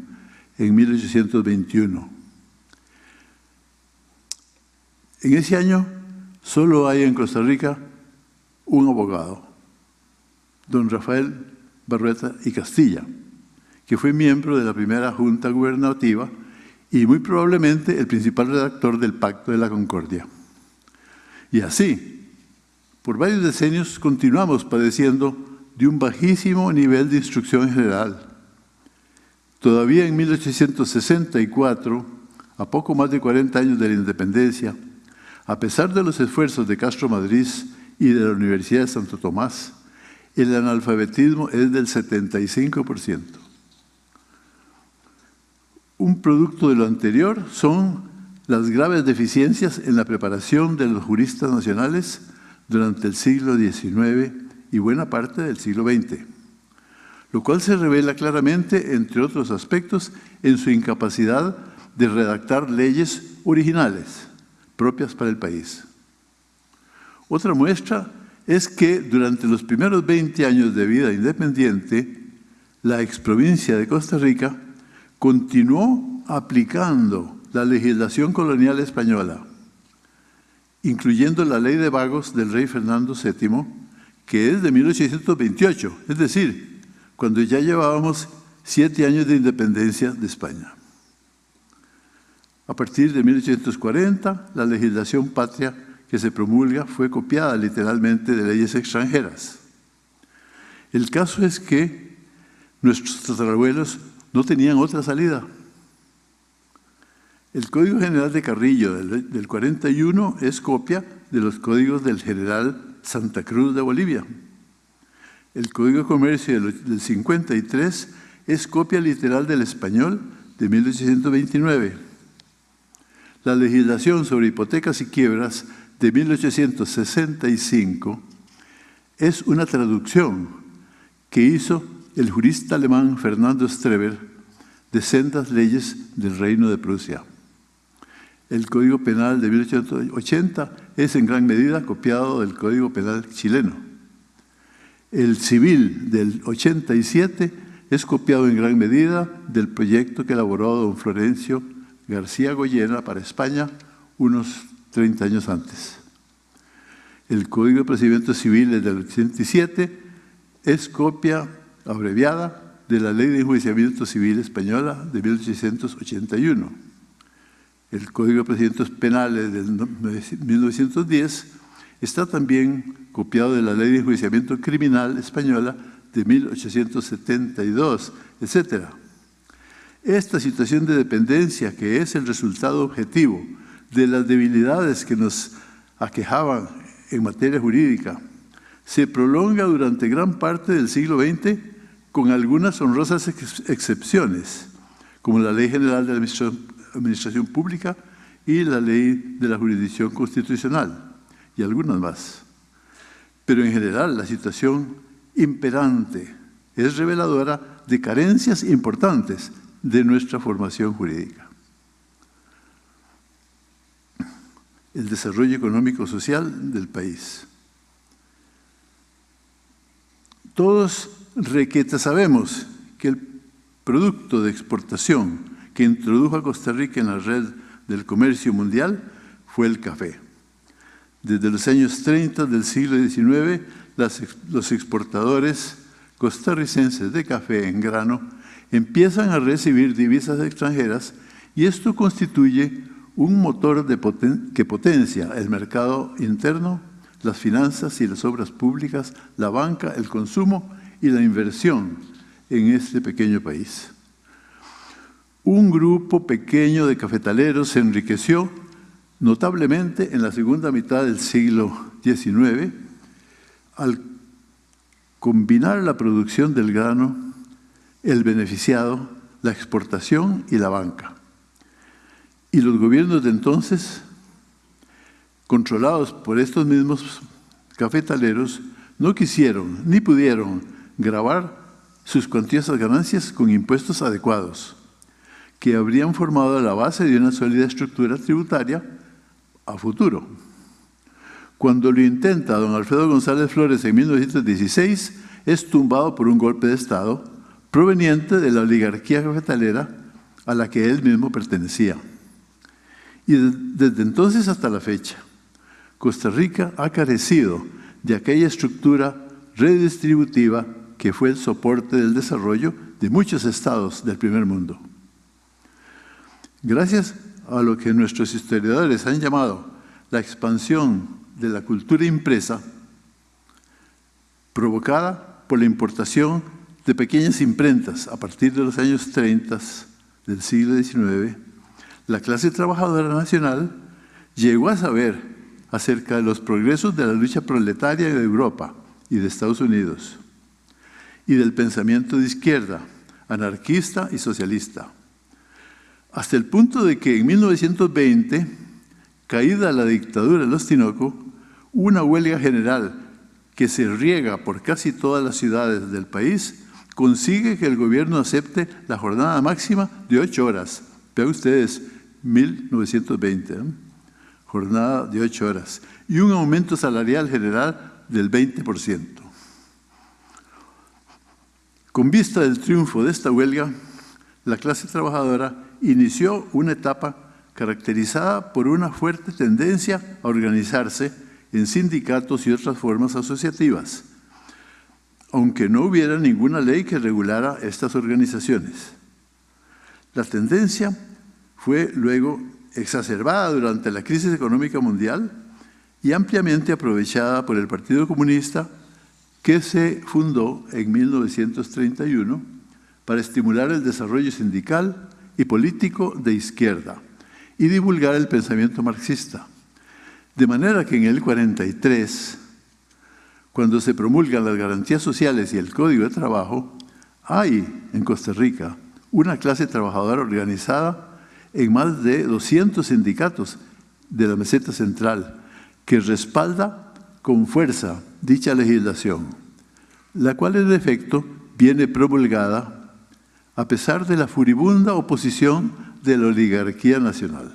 en 1821. En ese año solo hay en Costa Rica un abogado, don Rafael Barrueta y Castilla, que fue miembro de la primera Junta Gubernativa y muy probablemente el principal redactor del Pacto de la Concordia. Y así, por varios decenios continuamos padeciendo de un bajísimo nivel de instrucción general. Todavía en 1864, a poco más de 40 años de la independencia, a pesar de los esfuerzos de Castro Madrid y de la Universidad de Santo Tomás, el analfabetismo es del 75%. Un producto de lo anterior son las graves deficiencias en la preparación de los juristas nacionales durante el siglo XIX y buena parte del siglo XX, lo cual se revela claramente, entre otros aspectos, en su incapacidad de redactar leyes originales propias para el país. Otra muestra es que durante los primeros 20 años de vida independiente, la exprovincia de Costa Rica continuó aplicando la legislación colonial española, incluyendo la ley de vagos del rey Fernando VII, que es de 1828, es decir, cuando ya llevábamos siete años de independencia de España. A partir de 1840, la legislación patria que se promulga fue copiada literalmente de leyes extranjeras. El caso es que nuestros tatarabuelos no tenían otra salida. El Código General de Carrillo del, 41 es copia de los códigos del general Santa Cruz de Bolivia. El Código de Comercio del, del 53 es copia literal del español de 1829 la legislación sobre hipotecas y quiebras de 1865 es una traducción que hizo el jurista alemán Fernando Streber de sendas leyes del Reino de Prusia. El Código Penal de 1880 es en gran medida copiado del Código Penal chileno. El civil del 87 es copiado en gran medida del proyecto que elaboró don Florencio García Goyena para España unos 30 años antes. El Código de Procedimientos Civiles del 87 es copia abreviada de la Ley de Enjuiciamiento Civil Española de 1881. El Código de Procedimientos Penales del 1910 está también copiado de la Ley de Enjuiciamiento Criminal Española de 1872, etcétera. Esta situación de dependencia, que es el resultado objetivo de las debilidades que nos aquejaban en materia jurídica, se prolonga durante gran parte del siglo XX con algunas honrosas excepciones, como la Ley General de la Administración Pública y la Ley de la Jurisdicción Constitucional, y algunas más. Pero en general la situación imperante es reveladora de carencias importantes de nuestra formación jurídica. El desarrollo económico-social del país. Todos requeta sabemos que el producto de exportación que introdujo a Costa Rica en la red del comercio mundial fue el café. Desde los años 30 del siglo XIX, los exportadores costarricenses de café en grano empiezan a recibir divisas extranjeras y esto constituye un motor que potencia el mercado interno, las finanzas y las obras públicas, la banca, el consumo y la inversión en este pequeño país. Un grupo pequeño de cafetaleros se enriqueció notablemente en la segunda mitad del siglo XIX al combinar la producción del grano, el beneficiado, la exportación y la banca. Y los gobiernos de entonces, controlados por estos mismos cafetaleros, no quisieron ni pudieron grabar sus cuantiosas ganancias con impuestos adecuados, que habrían formado la base de una sólida estructura tributaria a futuro. Cuando lo intenta don Alfredo González Flores en 1916, es tumbado por un golpe de Estado proveniente de la oligarquía cafetalera a la que él mismo pertenecía. Y desde entonces hasta la fecha, Costa Rica ha carecido de aquella estructura redistributiva que fue el soporte del desarrollo de muchos estados del primer mundo. Gracias a lo que nuestros historiadores han llamado la expansión de la cultura impresa, provocada por la importación de pequeñas imprentas a partir de los años 30 del siglo XIX, la clase trabajadora nacional llegó a saber acerca de los progresos de la lucha proletaria de Europa y de Estados Unidos, y del pensamiento de izquierda, anarquista y socialista, hasta el punto de que en 1920, caída la dictadura de los Tinoco, una huelga general que se riega por casi todas las ciudades del país consigue que el gobierno acepte la jornada máxima de ocho horas. Vean ustedes, 1920, ¿eh? jornada de ocho horas, y un aumento salarial general del 20%. Con vista del triunfo de esta huelga, la clase trabajadora inició una etapa caracterizada por una fuerte tendencia a organizarse en sindicatos y otras formas asociativas, aunque no hubiera ninguna ley que regulara estas organizaciones. La tendencia fue luego exacerbada durante la crisis económica mundial y ampliamente aprovechada por el Partido Comunista que se fundó en 1931 para estimular el desarrollo sindical y político de izquierda y divulgar el pensamiento marxista. De manera que en el 43 cuando se promulgan las garantías sociales y el Código de Trabajo, hay en Costa Rica una clase trabajadora organizada en más de 200 sindicatos de la meseta central que respalda con fuerza dicha legislación, la cual en efecto viene promulgada a pesar de la furibunda oposición de la oligarquía nacional.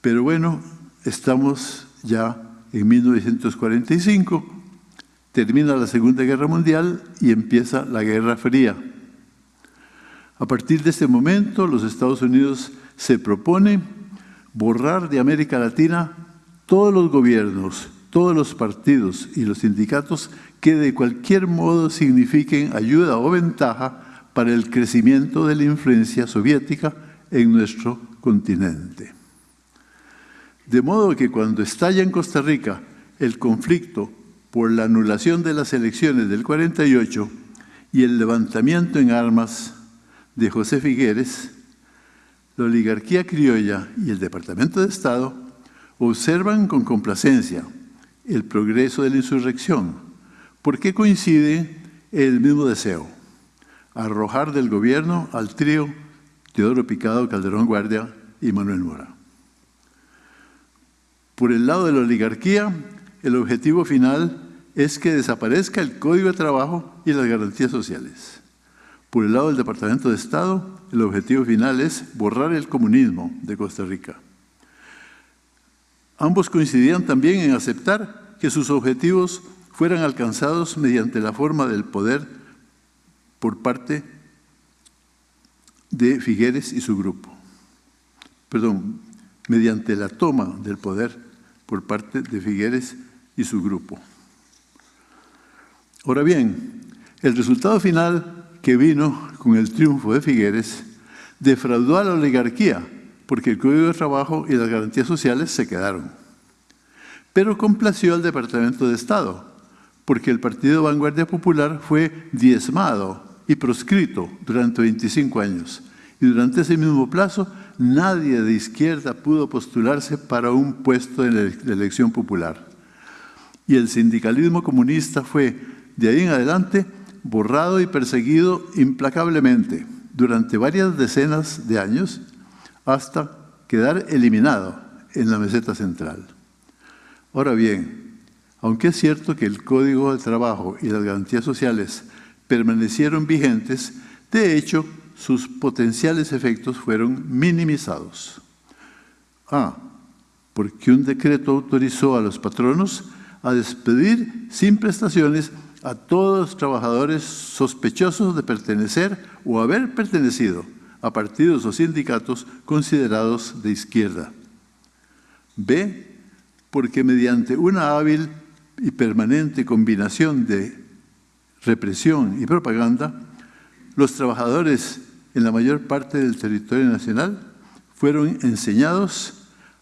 Pero bueno, estamos ya en 1945, termina la Segunda Guerra Mundial y empieza la Guerra Fría. A partir de este momento, los Estados Unidos se propone borrar de América Latina todos los gobiernos, todos los partidos y los sindicatos que de cualquier modo signifiquen ayuda o ventaja para el crecimiento de la influencia soviética en nuestro continente. De modo que cuando estalla en Costa Rica el conflicto por la anulación de las elecciones del 48 y el levantamiento en armas de José Figueres, la oligarquía criolla y el Departamento de Estado observan con complacencia el progreso de la insurrección, porque coincide el mismo deseo, arrojar del gobierno al trío Teodoro Picado, Calderón Guardia y Manuel Mora. Por el lado de la oligarquía, el objetivo final es que desaparezca el Código de Trabajo y las garantías sociales. Por el lado del Departamento de Estado, el objetivo final es borrar el comunismo de Costa Rica. Ambos coincidían también en aceptar que sus objetivos fueran alcanzados mediante la forma del poder por parte de Figueres y su grupo. Perdón, mediante la toma del poder por parte de Figueres y su grupo. Ahora bien, el resultado final que vino con el triunfo de Figueres defraudó a la oligarquía porque el Código de Trabajo y las garantías sociales se quedaron. Pero complació al Departamento de Estado porque el Partido Vanguardia Popular fue diezmado y proscrito durante 25 años. Y durante ese mismo plazo nadie de izquierda pudo postularse para un puesto en la elección popular. Y el sindicalismo comunista fue De ahí en adelante, borrado y perseguido implacablemente durante varias decenas de años hasta quedar eliminado en la meseta central. Ahora bien, aunque es cierto que el Código de Trabajo y las garantías sociales permanecieron vigentes, de hecho, sus potenciales efectos fueron minimizados. Ah, porque un decreto autorizó a los patronos a despedir sin prestaciones a todos los trabajadores sospechosos de pertenecer o haber pertenecido a partidos o sindicatos considerados de izquierda. B, porque mediante una hábil y permanente combinación de represión y propaganda, los trabajadores en la mayor parte del territorio nacional fueron enseñados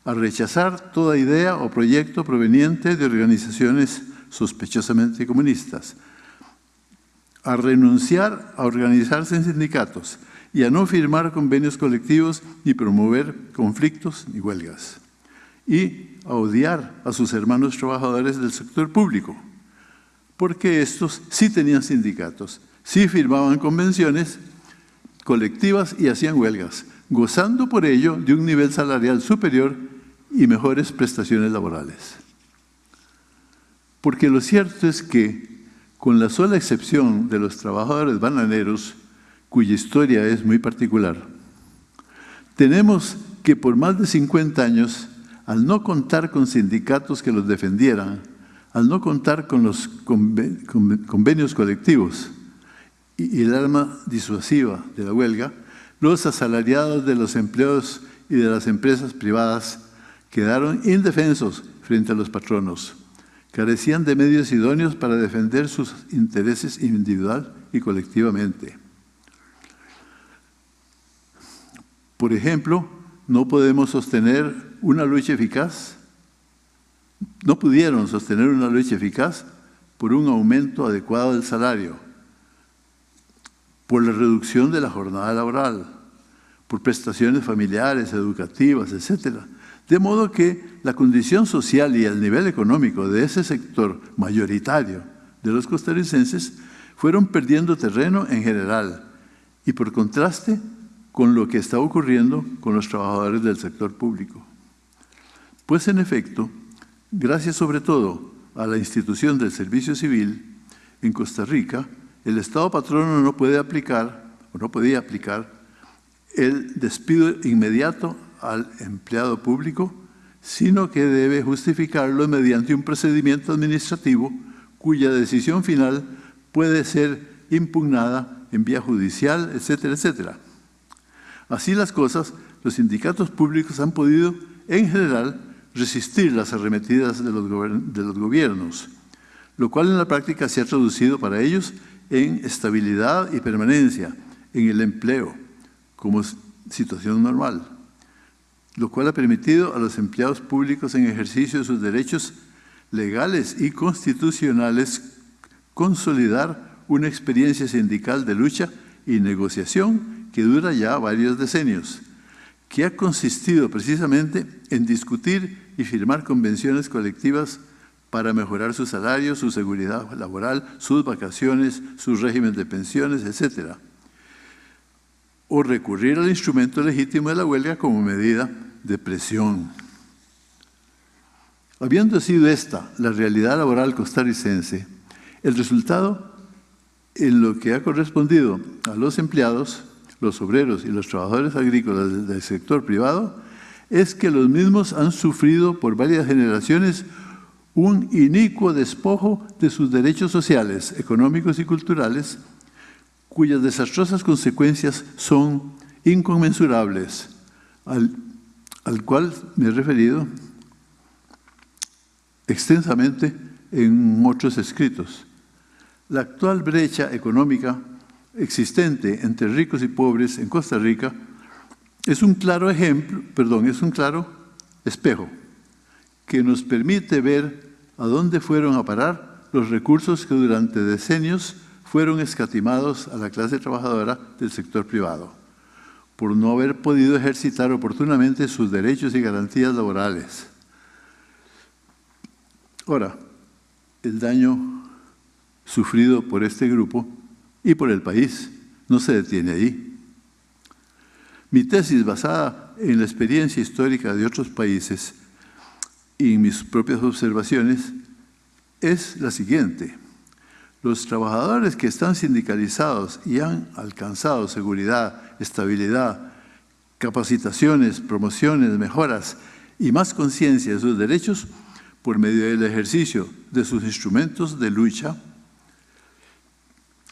a rechazar toda idea o proyecto proveniente de organizaciones sospechosamente comunistas, a renunciar a organizarse en sindicatos y a no firmar convenios colectivos ni promover conflictos ni huelgas, y a odiar a sus hermanos trabajadores del sector público, porque estos sí tenían sindicatos, sí firmaban convenciones colectivas y hacían huelgas, gozando por ello de un nivel salarial superior y mejores prestaciones laborales. Porque lo cierto es que, con la sola excepción de los trabajadores bananeros, cuya historia es muy particular, tenemos que por más de 50 años, al no contar con sindicatos que los defendieran, al no contar con los convenios colectivos y el arma disuasiva de la huelga, los asalariados de los empleados y de las empresas privadas quedaron indefensos frente a los patronos. Carecían de medios idóneos para defender sus intereses individual y colectivamente. Por ejemplo, no podemos sostener una lucha eficaz, no pudieron sostener una lucha eficaz por un aumento adecuado del salario, por la reducción de la jornada laboral, por prestaciones familiares, educativas, etcétera, de modo que la condición social y el nivel económico de ese sector mayoritario de los costarricenses fueron perdiendo terreno en general y por contraste con lo que está ocurriendo con los trabajadores del sector público. Pues en efecto, gracias sobre todo a la institución del servicio civil, en Costa Rica, el Estado patrono no puede aplicar, o no podía aplicar, el despido inmediato al empleado público, sino que debe justificarlo mediante un procedimiento administrativo cuya decisión final puede ser impugnada en vía judicial, etcétera, etcétera. Así las cosas, los sindicatos públicos han podido, en general, resistir las arremetidas de los, gobiernos, lo cual en la práctica se ha traducido para ellos en estabilidad y permanencia en el empleo como situación normal lo cual ha permitido a los empleados públicos en ejercicio de sus derechos legales y constitucionales consolidar una experiencia sindical de lucha y negociación que dura ya varios decenios, que ha consistido precisamente en discutir y firmar convenciones colectivas para mejorar su salario, su seguridad laboral, sus vacaciones, sus régimen de pensiones, etc. O recurrir al instrumento legítimo de la huelga como medida de presión. Habiendo sido esta la realidad laboral costarricense, el resultado en lo que ha correspondido a los empleados, los obreros y los trabajadores agrícolas del sector privado es que los mismos han sufrido por varias generaciones un inicuo despojo de sus derechos sociales, económicos y culturales, cuyas desastrosas consecuencias son inconmensurables al al cual me he referido extensamente en otros escritos. La actual brecha económica existente entre ricos y pobres en Costa Rica es un claro ejemplo, perdón, es un claro espejo que nos permite ver a dónde fueron a parar los recursos que durante decenios fueron escatimados a la clase trabajadora del sector privado por no haber podido ejercitar oportunamente sus derechos y garantías laborales. Ahora, el daño sufrido por este grupo y por el país. No se detiene ahí. Mi tesis, basada en la experiencia histórica de otros países y en mis propias observaciones, es la siguiente. Los trabajadores que están sindicalizados y han alcanzado seguridad, estabilidad, capacitaciones, promociones, mejoras y más conciencia de sus derechos por medio del ejercicio de sus instrumentos de lucha,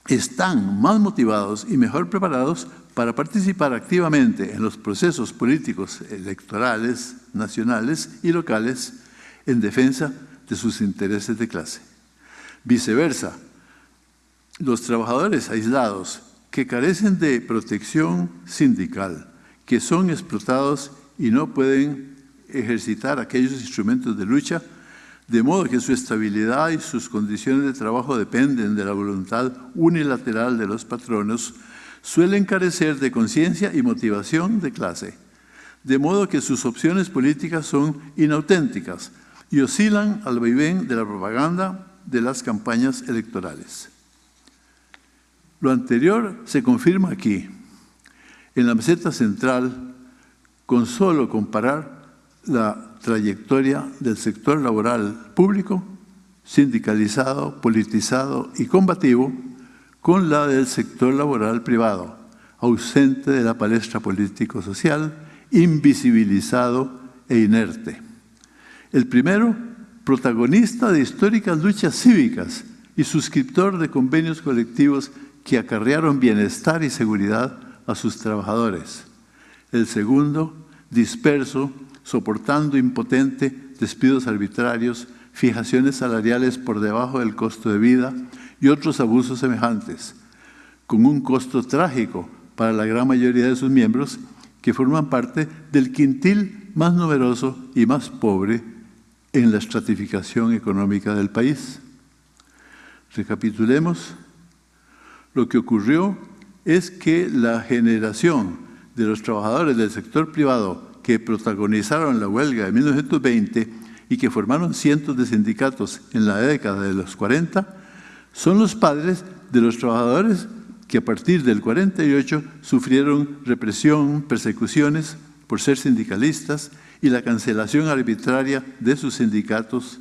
están más motivados y mejor preparados para participar activamente en los procesos políticos electorales, nacionales y locales en defensa de sus intereses de clase. Viceversa, los trabajadores aislados que carecen de protección sindical, que son explotados y no pueden ejercitar aquellos instrumentos de lucha, de modo que su estabilidad y sus condiciones de trabajo dependen de la voluntad unilateral de los patronos, suelen carecer de conciencia y motivación de clase, de modo que sus opciones políticas son inauténticas y oscilan al vaivén de la propaganda de las campañas electorales. Lo anterior se confirma aquí. En la meseta central, con solo comparar la trayectoria del sector laboral público, sindicalizado, politizado y combativo, con la del sector laboral privado, ausente de la palestra político-social, invisibilizado e inerte. El primero, protagonista de históricas luchas cívicas y suscriptor de convenios colectivos que acarrearon bienestar y seguridad a sus trabajadores. El segundo, disperso, soportando impotente despidos arbitrarios, fijaciones salariales por debajo del costo de vida y otros abusos semejantes, con un costo trágico para la gran mayoría de sus miembros que forman parte del quintil más numeroso y más pobre en la estratificación económica del país. Recapitulemos lo que ocurrió es que la generación de los trabajadores del sector privado que protagonizaron la huelga de 1920 y que formaron cientos de sindicatos en la década de los 40, son los padres de los trabajadores que a partir del 48 sufrieron represión, persecuciones por ser sindicalistas y la cancelación arbitraria de sus sindicatos.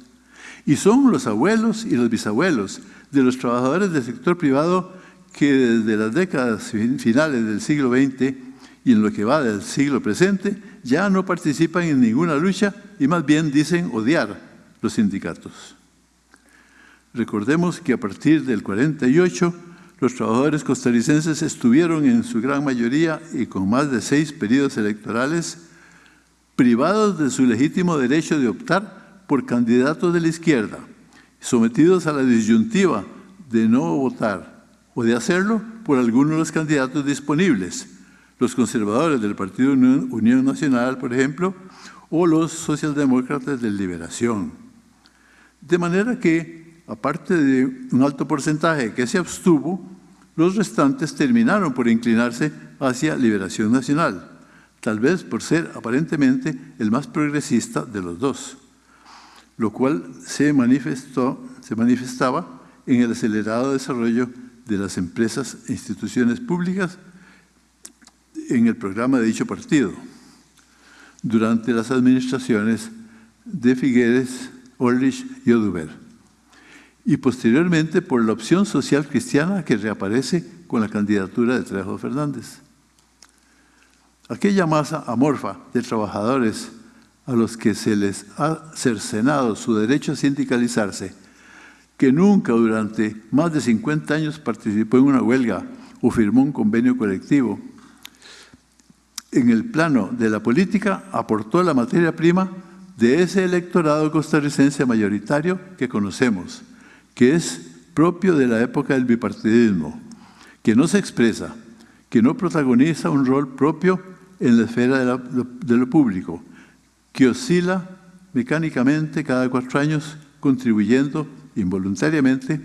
Y son los abuelos y los bisabuelos de los trabajadores del sector privado que desde las décadas finales del siglo XX y en lo que va del siglo presente ya no participan en ninguna lucha y más bien dicen odiar los sindicatos. Recordemos que a partir del 48 los trabajadores costarricenses estuvieron en su gran mayoría y con más de seis periodos electorales privados de su legítimo derecho de optar por candidatos de la izquierda, sometidos a la disyuntiva de no votar o de hacerlo por algunos de los candidatos disponibles, los conservadores del Partido Unión Nacional, por ejemplo, o los socialdemócratas de Liberación. De manera que, aparte de un alto porcentaje que se abstuvo, los restantes terminaron por inclinarse hacia Liberación Nacional, tal vez por ser aparentemente el más progresista de los dos, lo cual se, manifestó, se manifestaba en el acelerado desarrollo de las empresas e instituciones públicas en el programa de dicho partido durante las administraciones de Figueres, Orlich y Oduber y posteriormente por la opción social cristiana que reaparece con la candidatura de Trejo Fernández. Aquella masa amorfa de trabajadores a los que se les ha cercenado su derecho a sindicalizarse que nunca durante más de 50 años participó en una huelga o firmó un convenio colectivo. En el plano de la política aportó la materia prima de ese electorado costarricense mayoritario que conocemos, que es propio de la época del bipartidismo, que no se expresa, que no protagoniza un rol propio en la esfera de, lo público, que oscila mecánicamente cada cuatro años contribuyendo involuntariamente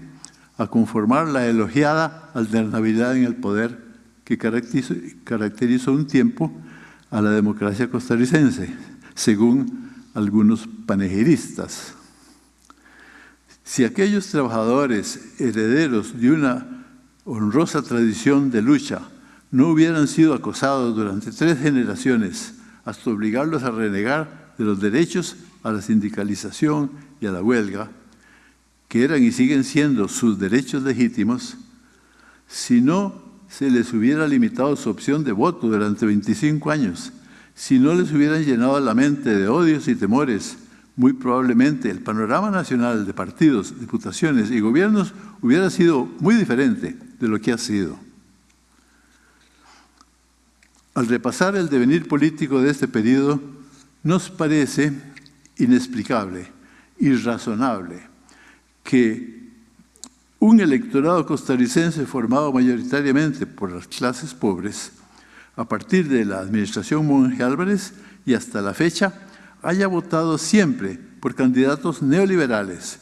a conformar la elogiada alternabilidad en el poder que caracterizó, un tiempo a la democracia costarricense, según algunos panegiristas. Si aquellos trabajadores herederos de una honrosa tradición de lucha no hubieran sido acosados durante tres generaciones hasta obligarlos a renegar de los derechos a la sindicalización y a la huelga, que eran y siguen siendo sus derechos legítimos, si no se les hubiera limitado su opción de voto durante 25 años, si no les hubieran llenado la mente de odios y temores, muy probablemente el panorama nacional de partidos, diputaciones y gobiernos hubiera sido muy diferente de lo que ha sido. Al repasar el devenir político de este periodo, nos parece inexplicable, irrazonable, que un electorado costarricense formado mayoritariamente por las clases pobres, a partir de la administración Monge Álvarez y hasta la fecha, haya votado siempre por candidatos neoliberales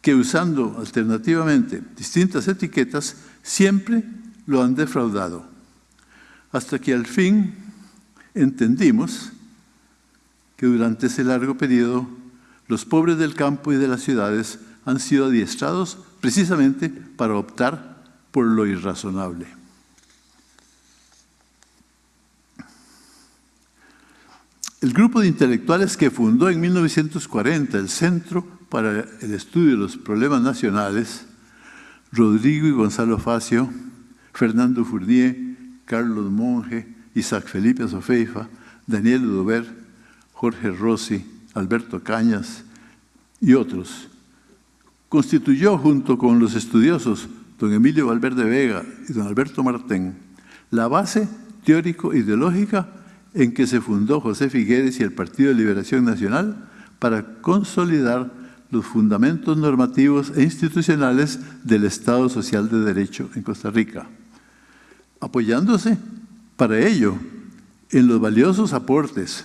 que usando alternativamente distintas etiquetas siempre lo han defraudado. Hasta que al fin entendimos que durante ese largo periodo los pobres del campo y de las ciudades han sido adiestrados precisamente para optar por lo irrazonable. El grupo de intelectuales que fundó en 1940 el Centro para el Estudio de los Problemas Nacionales, Rodrigo y Gonzalo Facio, Fernando Fournier, Carlos Monge, Isaac Felipe Sofeifa, Daniel Udover, Jorge Rossi, Alberto Cañas y otros, constituyó junto con los estudiosos don Emilio Valverde Vega y don Alberto Martén la base teórico-ideológica en que se fundó José Figueres y el Partido de Liberación Nacional para consolidar los fundamentos normativos e institucionales del Estado Social de Derecho en Costa Rica, apoyándose para ello en los valiosos aportes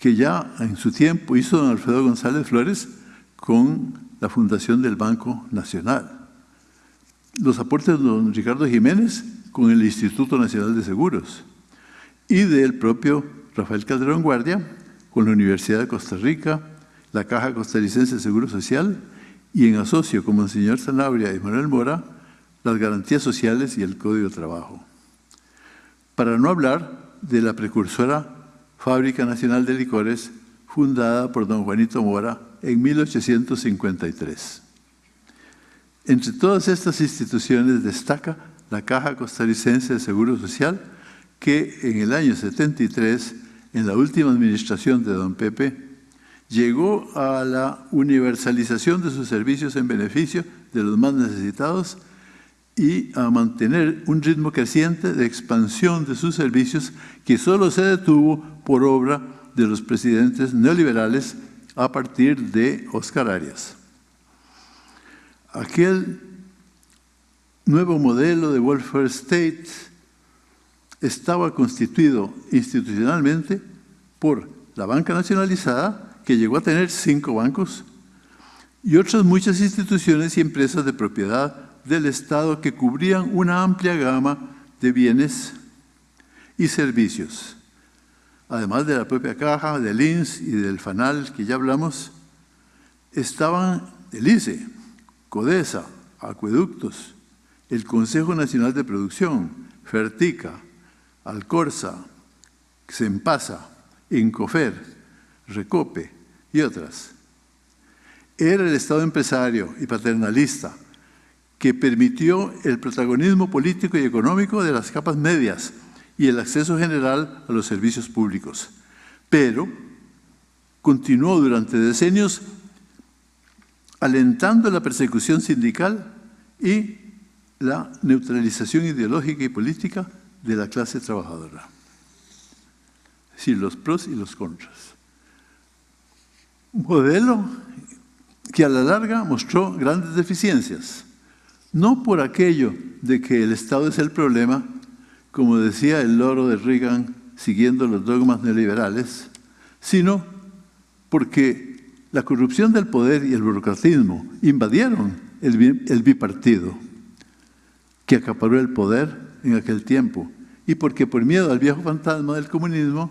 que ya en su tiempo hizo don Alfredo González Flores con la fundación del Banco Nacional. Los aportes de don Ricardo Jiménez con el Instituto Nacional de Seguros, y del propio Rafael Calderón Guardia con la Universidad de Costa Rica, la Caja Costarricense de Seguro Social y en asocio como el señor Sanabria y Manuel Mora, las garantías sociales y el Código de Trabajo. Para no hablar de la precursora Fábrica Nacional de Licores fundada por don Juanito Mora en 1853. Entre todas estas instituciones destaca la Caja Costarricense de Seguro Social, que en el año 73, en la última administración de don Pepe, llegó a la universalización de sus servicios en beneficio de los más necesitados y a mantener un ritmo creciente de expansión de sus servicios que solo se detuvo por obra de los presidentes neoliberales a partir de Oscar Arias. Aquel nuevo modelo de welfare state estaba constituido institucionalmente por la banca nacionalizada, que llegó a tener cinco bancos, y otras muchas instituciones y empresas de propiedad del Estado que cubrían una amplia gama de bienes y servicios. Además de la propia caja, del INS y del FANAL que ya hablamos, estaban el ICE, CODESA, Acueductos, el Consejo Nacional de Producción, FERTICA, Alcorza, Xempasa, Incofer, Recope y otras. Era el Estado empresario y paternalista que permitió el protagonismo político y económico de las capas medias y el acceso general a los servicios públicos. Pero continuó durante decenios alentando la persecución sindical y la neutralización ideológica y política de la clase trabajadora. Es decir, los pros y los contras. Modelo que a la larga mostró grandes deficiencias, no por aquello de que el Estado es el problema, como decía el loro de Reagan siguiendo los dogmas neoliberales, sino porque la corrupción del poder y el burocratismo invadieron el bipartido que acaparó el poder en aquel tiempo y porque por miedo al viejo fantasma del comunismo,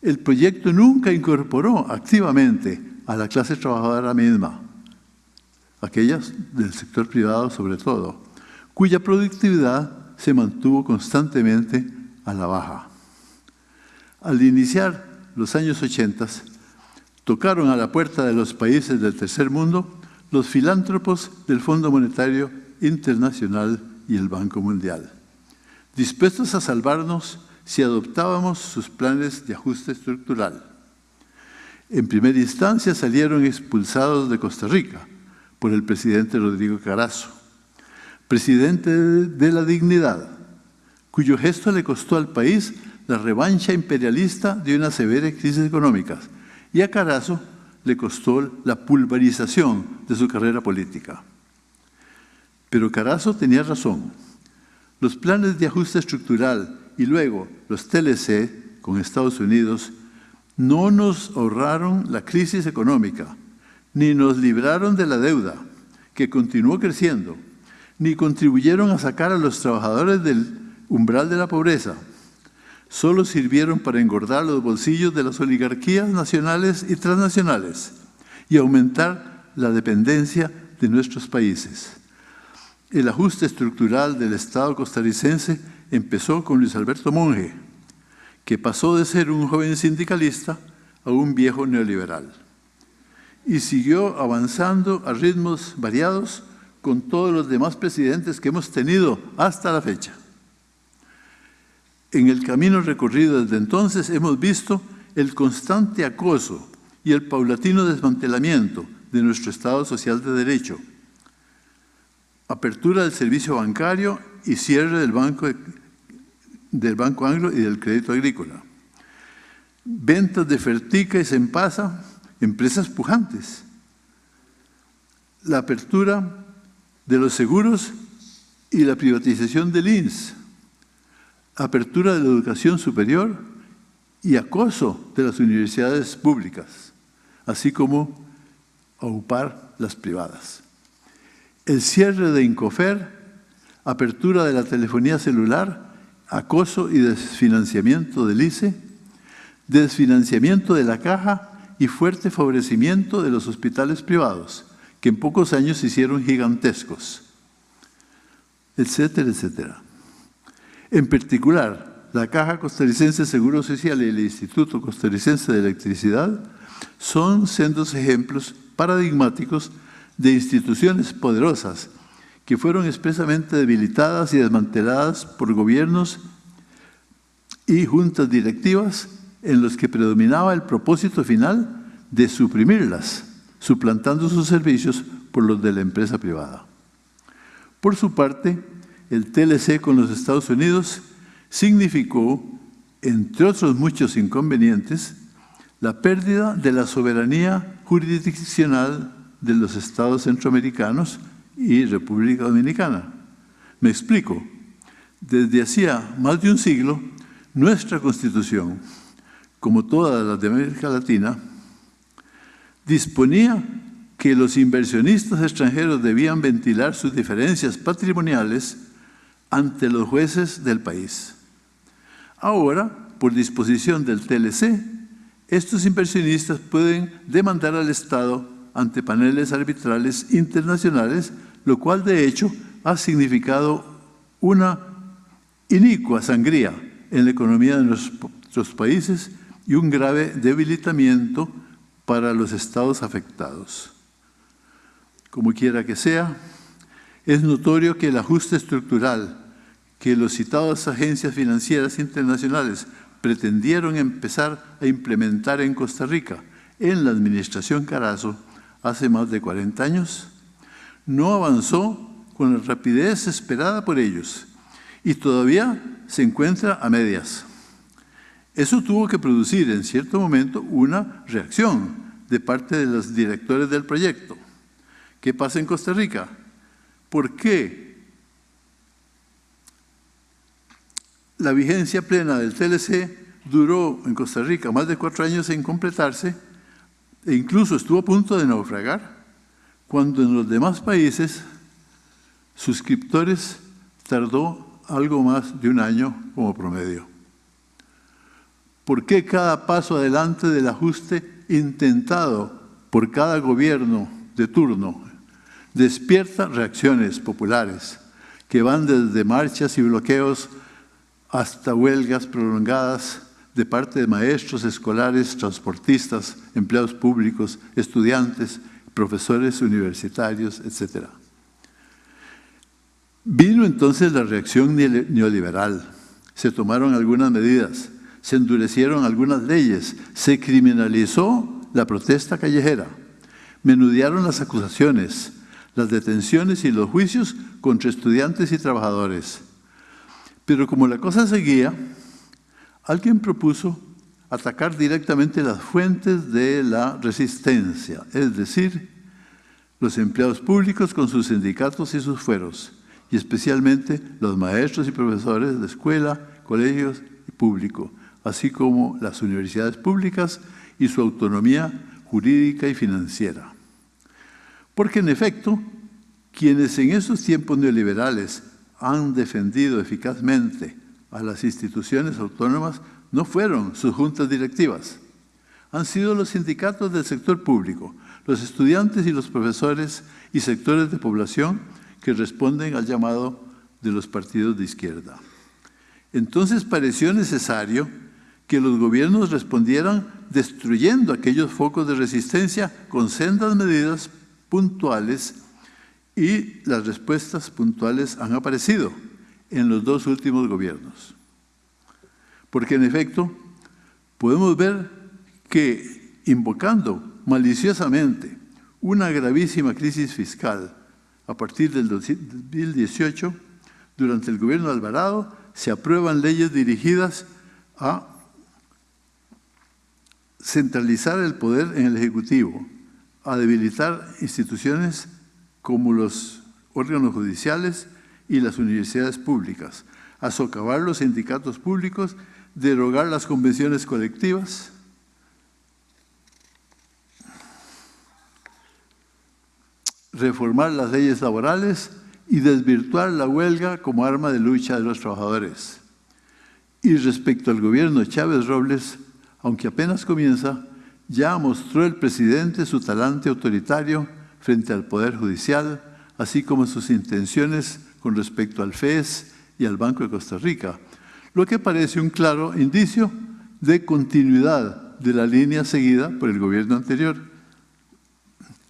el proyecto nunca incorporó activamente a la clase trabajadora misma, aquellas del sector privado sobre todo, cuya productividad se mantuvo constantemente a la baja. Al iniciar los años 80, tocaron a la puerta de los países del tercer mundo los filántropos del Fondo Monetario Internacional y el Banco Mundial, dispuestos a salvarnos si adoptábamos sus planes de ajuste estructural. En primera instancia salieron expulsados de Costa Rica por el presidente Rodrigo Carazo, presidente de la dignidad, cuyo gesto le costó al país la revancha imperialista de una severa crisis económica, y a Carazo le costó la pulverización de su carrera política. Pero Carazo tenía razón. Los planes de ajuste estructural y luego los TLC con Estados Unidos no nos ahorraron la crisis económica, ni nos libraron de la deuda, que continuó creciendo, ni contribuyeron a sacar a los trabajadores del umbral de la pobreza, solo sirvieron para engordar los bolsillos de las oligarquías nacionales y transnacionales y aumentar la dependencia de nuestros países. El ajuste estructural del Estado costarricense empezó con Luis Alberto Monge, que pasó de ser un joven sindicalista a un viejo neoliberal. Y siguió avanzando a ritmos variados con todos los demás presidentes que hemos tenido hasta la fecha. En el camino recorrido desde entonces hemos visto el constante acoso y el paulatino desmantelamiento de nuestro Estado social de Derecho, apertura del servicio bancario y cierre del Banco, del banco Anglo y del crédito agrícola, ventas de Fertica y Sempasa, empresas pujantes, la apertura de los seguros y la privatización del INS, apertura de la educación superior y acoso de las universidades públicas, así como aupar las privadas. El cierre de Incofer, apertura de la telefonía celular, acoso y desfinanciamiento del ICE, desfinanciamiento de la caja y fuerte favorecimiento de los hospitales privados, que en pocos años se hicieron gigantescos, etcétera, etcétera. En particular, la Caja Costarricense de Seguro Social y el Instituto Costarricense de Electricidad son sendos ejemplos paradigmáticos de instituciones poderosas que fueron expresamente debilitadas y desmanteladas por gobiernos y juntas directivas en los que predominaba el propósito final de suprimirlas, suplantando sus servicios por los de la empresa privada. Por su parte, el TLC con los Estados Unidos significó, entre otros muchos inconvenientes, la pérdida de la soberanía jurisdiccional de los estados centroamericanos y República Dominicana. Me explico. Desde hacía más de un siglo, nuestra Constitución, como todas las de América Latina, disponía que los inversionistas extranjeros debían ventilar sus diferencias patrimoniales ante los jueces del país. Ahora, por disposición del TLC, estos inversionistas pueden demandar al Estado ante paneles arbitrales internacionales, lo cual de hecho ha significado una inicua sangría en la economía de nuestros países y un grave debilitamiento para los estados afectados. Como quiera que sea, es notorio que el ajuste estructural que los citados agencias financieras internacionales pretendieron empezar a implementar en Costa Rica en la administración Carazo hace más de 40 años, no avanzó con la rapidez esperada por ellos y todavía se encuentra a medias. Eso tuvo que producir en cierto momento una reacción de parte de los directores del proyecto. ¿Qué pasa en Costa Rica? ¿Por qué la vigencia plena del TLC duró en Costa Rica más de cuatro años en completarse e incluso estuvo a punto de naufragar, cuando en los demás países suscriptores tardó algo más de un año como promedio. ¿Por qué cada paso adelante del ajuste intentado por cada gobierno de turno despierta reacciones populares que van desde marchas y bloqueos hasta huelgas prolongadas de parte de maestros escolares, transportistas, empleados públicos, estudiantes, profesores universitarios, etc. Vino entonces la reacción neoliberal. Se tomaron algunas medidas, se endurecieron algunas leyes, se criminalizó la protesta callejera, menudearon las acusaciones, las detenciones y los juicios contra estudiantes y trabajadores. Pero como la cosa seguía, alguien propuso atacar directamente las fuentes de la resistencia, es decir, los empleados públicos con sus sindicatos y sus fueros, y especialmente los maestros y profesores de escuela, colegios y público, así como las universidades públicas y su autonomía jurídica y financiera. Porque en efecto, quienes en esos tiempos neoliberales han defendido eficazmente a las instituciones autónomas no fueron sus juntas directivas, han sido los sindicatos del sector público, los estudiantes y los profesores y sectores de población que responden al llamado de los partidos de izquierda. Entonces pareció necesario que los gobiernos respondieran destruyendo aquellos focos de resistencia con sendas medidas puntuales y las respuestas puntuales han aparecido en los dos últimos gobiernos. Porque en efecto podemos ver que invocando maliciosamente una gravísima crisis fiscal a partir del 2018, durante el gobierno de Alvarado, se aprueban leyes dirigidas a centralizar el poder en el Ejecutivo, a debilitar instituciones como los órganos judiciales y las universidades públicas, a socavar los sindicatos públicos, derogar las convenciones colectivas, reformar las leyes laborales y desvirtuar la huelga como arma de lucha de los trabajadores. Y respecto al gobierno Chávez Robles, aunque apenas comienza, ya mostró el presidente su talante autoritario frente al Poder Judicial, así como sus intenciones con respecto al FES y al Banco de Costa Rica, lo que parece un claro indicio de continuidad de la línea seguida por el gobierno anterior.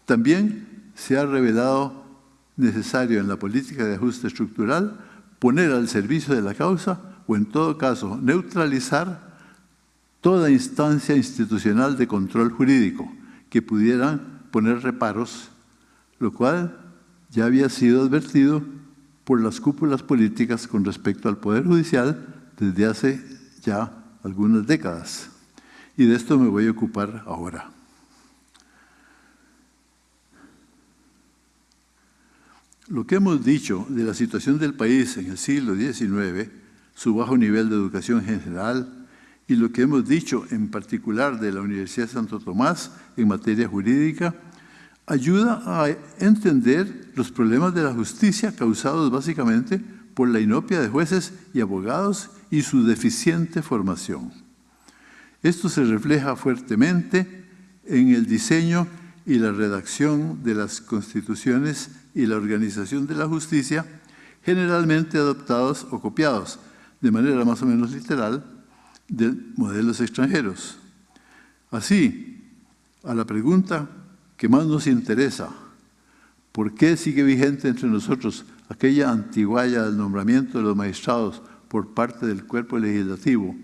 También se ha revelado necesario en la política de ajuste estructural poner al servicio de la causa o en todo caso neutralizar toda instancia institucional de control jurídico que pudieran poner reparos, lo cual ya había sido advertido por las cúpulas políticas con respecto al Poder Judicial desde hace ya algunas décadas. Y de esto me voy a ocupar ahora. Lo que hemos dicho de la situación del país en el siglo XIX, su bajo nivel de educación general, y lo que hemos dicho en particular de la Universidad de Santo Tomás en materia jurídica, ayuda a entender los problemas de la justicia causados básicamente por la inopia de jueces y abogados y su deficiente formación. Esto se refleja fuertemente en el diseño y la redacción de las constituciones y la organización de la justicia, generalmente adoptados o copiados de manera más o menos literal de modelos extranjeros. Así, a la pregunta que más nos interesa, ¿por qué sigue vigente entre nosotros aquella antiguaya del nombramiento de los magistrados por parte del cuerpo legislativo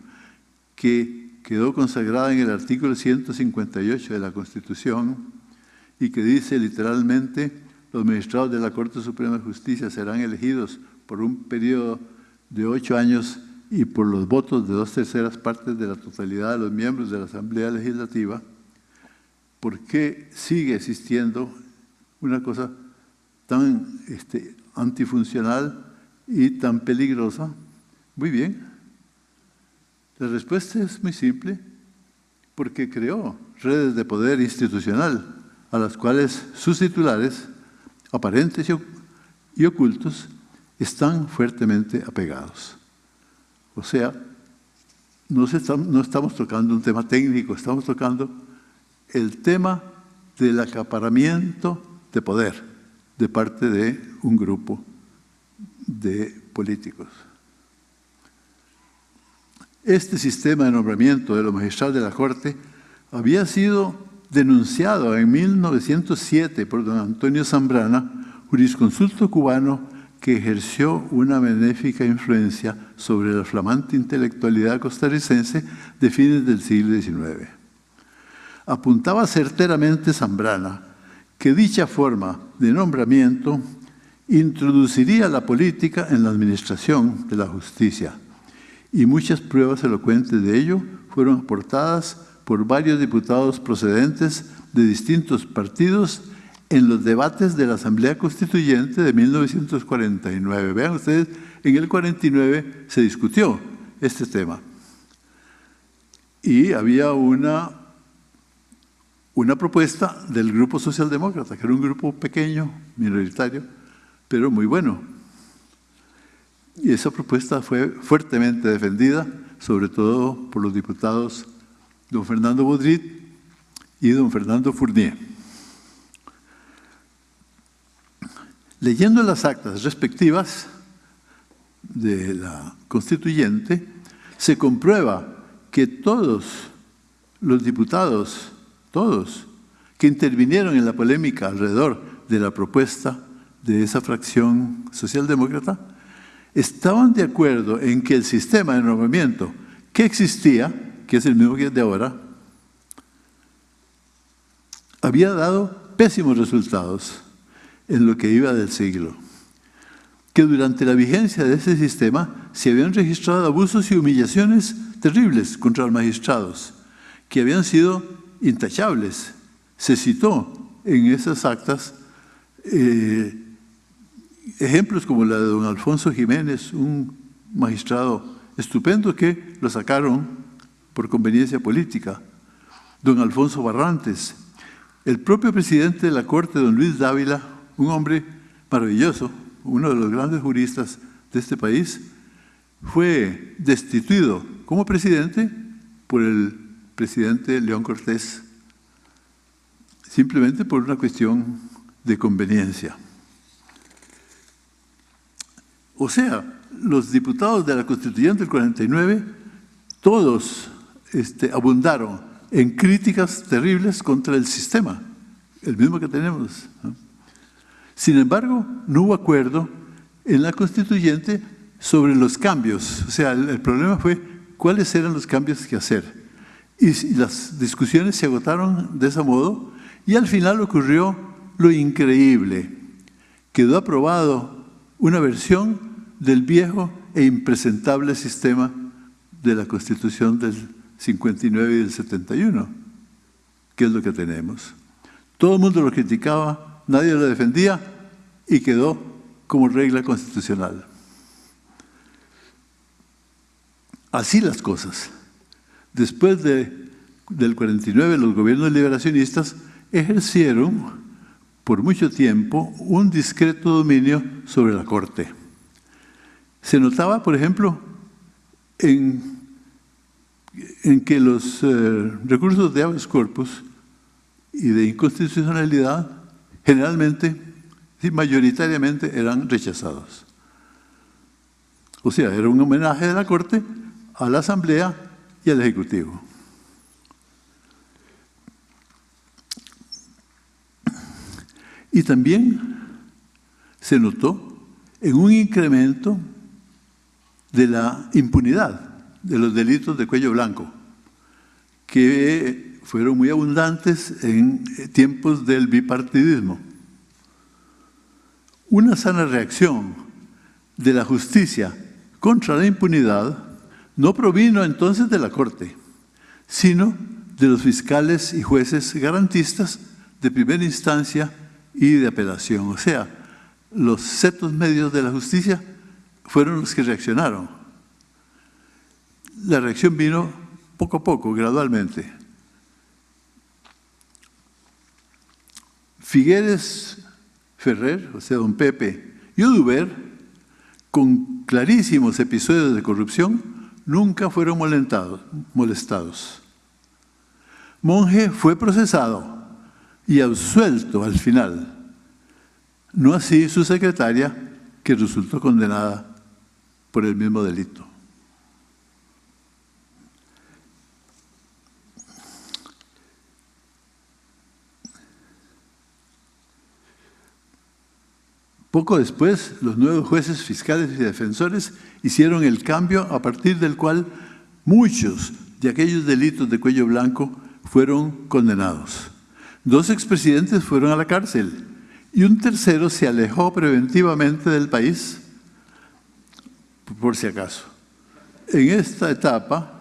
que quedó consagrada en el artículo 158 de la Constitución y que dice literalmente los magistrados de la Corte Suprema de Justicia serán elegidos por un periodo de ocho años y por los votos de dos terceras partes de la totalidad de los miembros de la Asamblea Legislativa, ¿por qué sigue existiendo una cosa tan este, antifuncional y tan peligrosa? Muy bien. La respuesta es muy simple, porque creó redes de poder institucional a las cuales sus titulares, aparentes y ocultos, están fuertemente apegados. O sea, no, estamos tocando un tema técnico, estamos tocando el tema del acaparamiento de poder, de parte de un grupo de políticos. Este sistema de nombramiento de los magistrados de la Corte había sido denunciado en 1907 por don Antonio Zambrana, jurisconsulto cubano que ejerció una benéfica influencia sobre la flamante intelectualidad costarricense de fines del siglo XIX. Apuntaba certeramente Zambrana que dicha forma de nombramiento introduciría la política en la administración de la justicia y muchas pruebas elocuentes de ello fueron aportadas por varios diputados procedentes de distintos partidos en los debates de la Asamblea Constituyente de 1949. Vean ustedes, en el 49 se discutió este tema. Y había una, una propuesta del Grupo Socialdemócrata, que era un grupo pequeño, minoritario, pero muy bueno. Y esa propuesta fue fuertemente defendida, sobre todo por los diputados don Fernando Bodrit y don Fernando Fournier. Leyendo las actas respectivas de la constituyente, se comprueba que todos los diputados, todos, que intervinieron en la polémica alrededor de la propuesta de esa fracción socialdemócrata, estaban de acuerdo en que el sistema de nombramiento que existía, que es el mismo que es de ahora, había dado pésimos resultados en lo que iba del siglo. Que durante la vigencia de ese sistema se habían registrado abusos y humillaciones terribles contra los magistrados, que habían sido intachables. Se citó en esas actas eh, ejemplos como la de don Alfonso Jiménez, un magistrado estupendo que lo sacaron por conveniencia política, don Alfonso Barrantes, el propio presidente de la Corte, don Luis Dávila, un hombre maravilloso, uno de los grandes juristas de este país, fue destituido como presidente por el presidente León Cortés, simplemente por una cuestión de conveniencia. O sea, los diputados de la Constituyente del 49, todos este, abundaron en críticas terribles contra el sistema, el mismo que tenemos. Sin embargo, no hubo acuerdo en la constituyente sobre los cambios. O sea, el, problema fue cuáles eran los cambios que hacer. Y, las discusiones se agotaron de ese modo y al final ocurrió lo increíble. Quedó aprobado una versión del viejo e impresentable sistema de la Constitución del 59 y del 71, que es lo que tenemos. Todo el mundo lo criticaba, nadie lo defendía y quedó como regla constitucional. Así las cosas. Después de, del 49, los gobiernos liberacionistas ejercieron por mucho tiempo un discreto dominio sobre la Corte. Se notaba, por ejemplo, en, en que los eh, recursos de habeas corpus y de inconstitucionalidad generalmente, y mayoritariamente, eran rechazados. O sea, era un homenaje de la Corte a la Asamblea y al Ejecutivo. Y también se notó en un incremento de la impunidad de los delitos de cuello blanco, que fueron muy abundantes en tiempos del bipartidismo. Una sana reacción de la justicia contra la impunidad no provino entonces de la Corte, sino de los fiscales y jueces garantistas de primera instancia y de apelación. O sea, los setos medios de la justicia fueron los que reaccionaron. La reacción vino poco a poco, gradualmente. Figueres Ferrer, o sea, don Pepe, y Oduber, con clarísimos episodios de corrupción, nunca fueron molestados. Monje fue procesado y absuelto al final, No así su secretaria, que resultó condenada por el mismo delito. Poco después, los nuevos jueces fiscales y defensores hicieron el cambio a partir del cual muchos de aquellos delitos de cuello blanco fueron condenados. Dos expresidentes fueron a la cárcel y un tercero se alejó preventivamente del país, por si acaso. En esta etapa,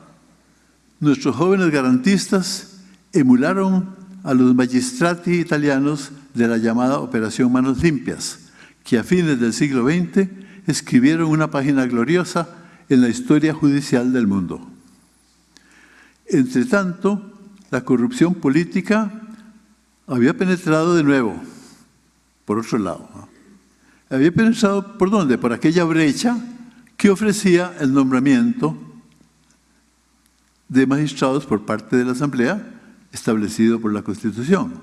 nuestros jóvenes garantistas emularon a los magistrati italianos de la llamada Operación Manos Limpias, que a fines del siglo XX escribieron una página gloriosa en la historia judicial del mundo. Entre tanto, la corrupción política había penetrado de nuevo, por otro lado. Había penetrado, ¿por dónde? Por aquella brecha que ofrecía el nombramiento de magistrados por parte de la Asamblea establecido por la Constitución.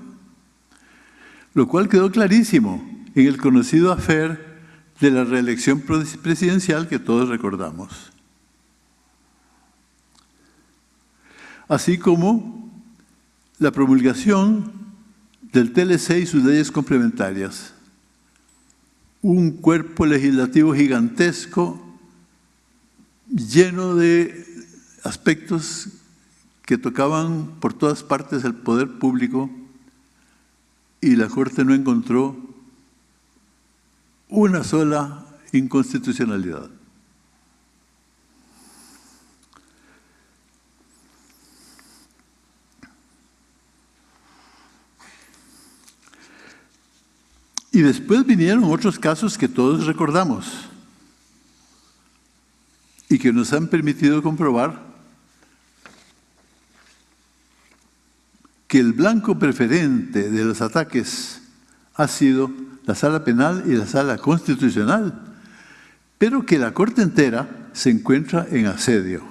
Lo cual quedó clarísimo en el conocido afer de la reelección presidencial que todos recordamos. Así como la promulgación del TLC y sus leyes complementarias. Un cuerpo legislativo gigantesco lleno de aspectos que tocaban por todas partes el poder público y la Corte no encontró una sola inconstitucionalidad. Y después vinieron otros casos que todos recordamos y que nos han permitido comprobar que el blanco preferente de los ataques ha sido la sala penal y la sala constitucional, pero que la Corte entera se encuentra en asedio.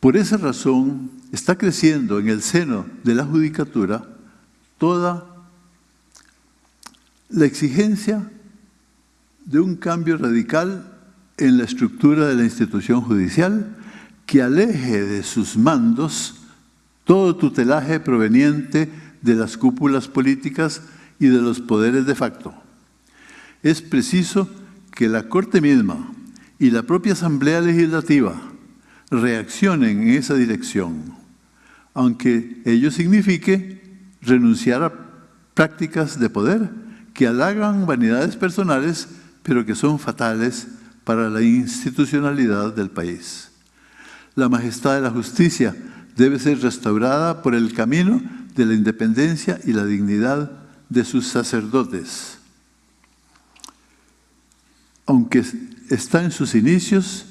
Por esa razón está creciendo en el seno de la judicatura toda la exigencia de un cambio radical en la estructura de la institución judicial que aleje de sus mandos todo tutelaje proveniente de las cúpulas políticas y de los poderes de facto. Es preciso que la Corte misma y la propia Asamblea Legislativa reaccionen en esa dirección, aunque ello signifique renunciar a prácticas de poder que halagan vanidades personales, pero que son fatales para la institucionalidad del país. La majestad de la justicia debe ser restaurada por el camino de la independencia y la dignidad de sus sacerdotes. Aunque está en sus inicios,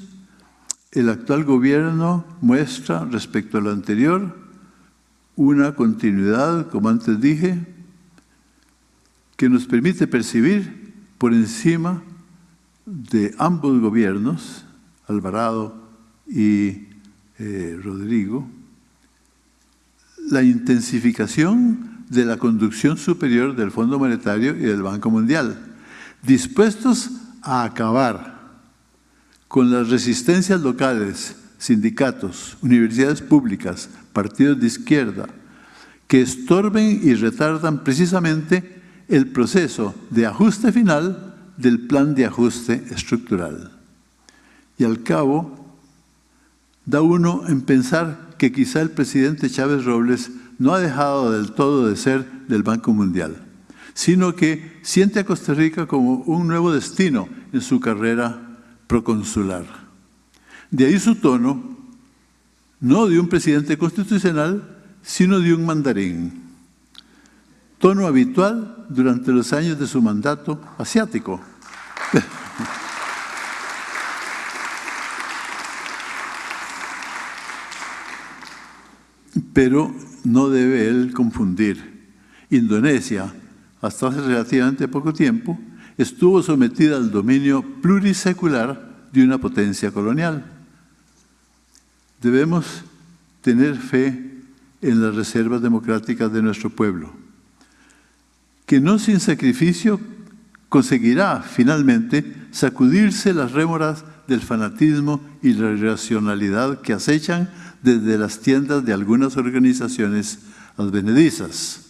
el actual gobierno muestra respecto a lo anterior una continuidad, como antes dije, que nos permite percibir por encima de ambos gobiernos, Alvarado y eh, Rodrigo, la intensificación de la conducción superior del Fondo Monetario y del Banco Mundial, dispuestos a acabar con las resistencias locales, sindicatos, universidades públicas, partidos de izquierda, que estorben y retardan precisamente el proceso de ajuste final del plan de ajuste estructural. Y al cabo, da uno en pensar que quizá el presidente Chávez Robles no ha dejado del todo de ser del Banco Mundial, sino que siente a Costa Rica como un nuevo destino en su carrera proconsular. De ahí su tono, no de un presidente constitucional, sino de un mandarín. Tono habitual durante los años de su mandato asiático. pero no debe él confundir. Indonesia, hasta hace relativamente poco tiempo, estuvo sometida al dominio plurisecular de una potencia colonial. Debemos tener fe en las reservas democráticas de nuestro pueblo. que no sin sacrificio conseguirá finalmente sacudirse las rémoras del fanatismo y la irracionalidad que acechan desde las tiendas de algunas organizaciones advenedizas.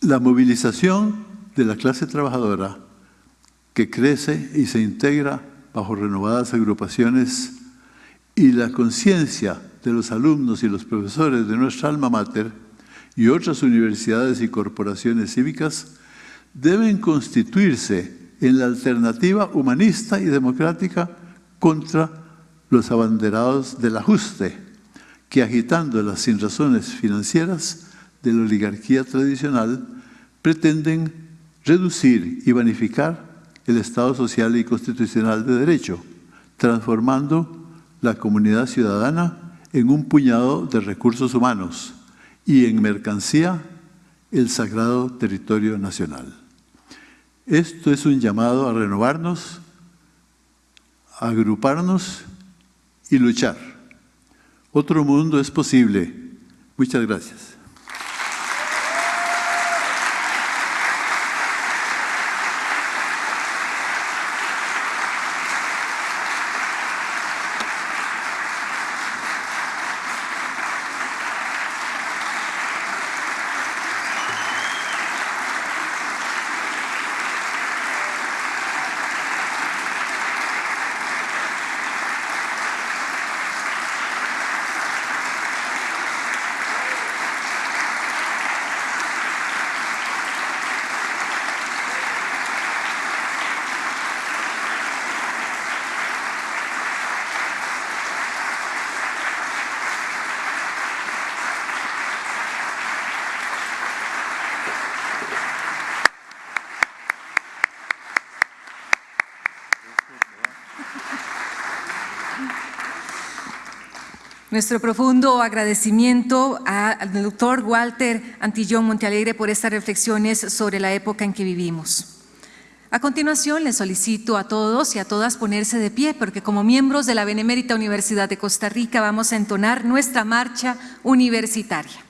La movilización de la clase trabajadora que crece y se integra bajo renovadas agrupaciones y la conciencia de los alumnos y los profesores de nuestra alma mater y otras universidades y corporaciones cívicas deben constituirse en la alternativa humanista y democrática contra los abanderados del ajuste, que agitando las sinrazones financieras de la oligarquía tradicional pretenden reducir y vanificar el Estado social y constitucional de derecho, transformando la comunidad ciudadana en un puñado de recursos humanos y en mercancía el sagrado territorio nacional. Esto es un llamado a renovarnos, a agruparnos y luchar. Otro mundo es posible. Muchas gracias. Nuestro profundo agradecimiento al doctor Walter Antillón Montealegre por estas reflexiones sobre la época en que vivimos. A continuación, les solicito a todos y a todas ponerse de pie, porque como miembros de la Benemérita Universidad de Costa Rica vamos a entonar nuestra marcha universitaria.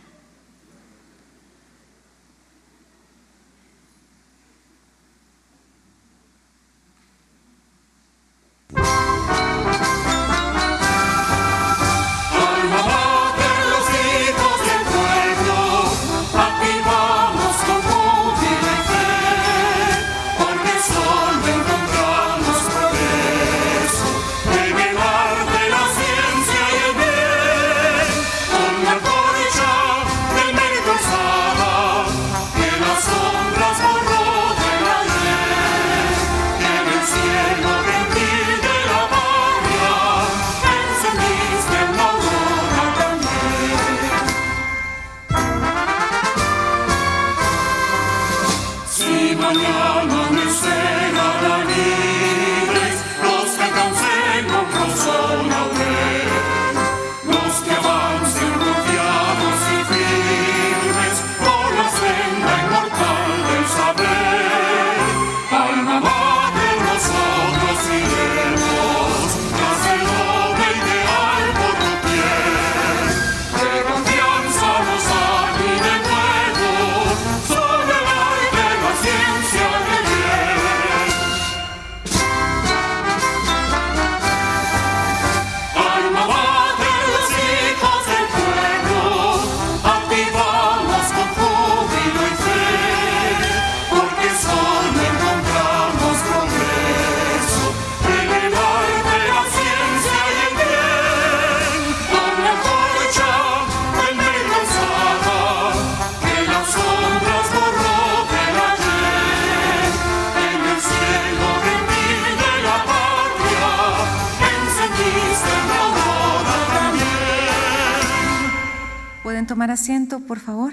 Por favor.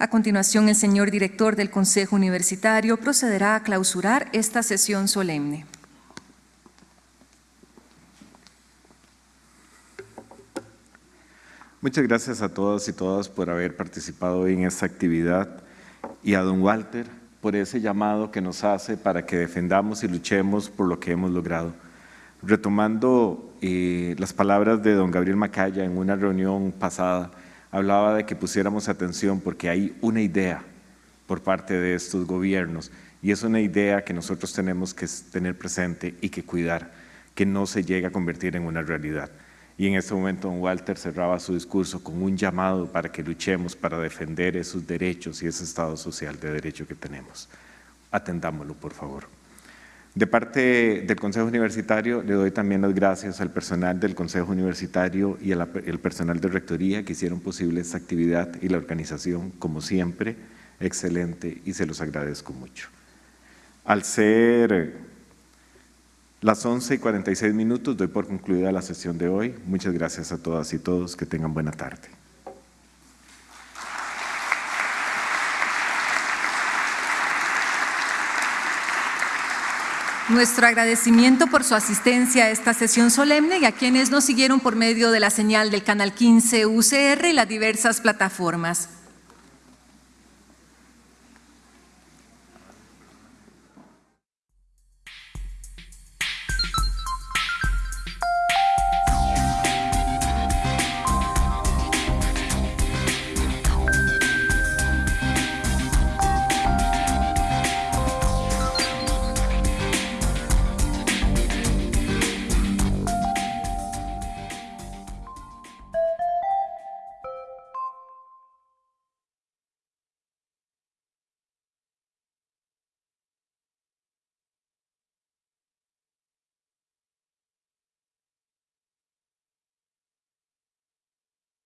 A continuación, el señor director del Consejo Universitario procederá a clausurar esta sesión solemne. Muchas gracias a todos y todas por haber participado en esta actividad y a don Walter por ese llamado que nos hace para que defendamos y luchemos por lo que hemos logrado. Retomando eh, las palabras de don Gabriel Macaya en una reunión pasada, hablaba de que pusiéramos atención porque hay una idea por parte de estos gobiernos y es una idea que nosotros tenemos que tener presente y que cuidar, que no se llegue a convertir en una realidad. Y en este momento don Walter cerraba su discurso con un llamado para que luchemos para defender esos derechos y ese Estado social de derecho que tenemos. Atendámoslo, por favor. De parte del Consejo Universitario, le doy también las gracias al personal del Consejo Universitario y al personal de Rectoría que hicieron posible esta actividad y la organización, como siempre, excelente y se los agradezco mucho. Al ser las 11 y 46 minutos, doy por concluida la sesión de hoy. Muchas gracias a todas y todos. Que tengan buena tarde. Nuestro agradecimiento por su asistencia a esta sesión solemne y a quienes nos siguieron por medio de la señal del Canal 15 UCR y las diversas plataformas.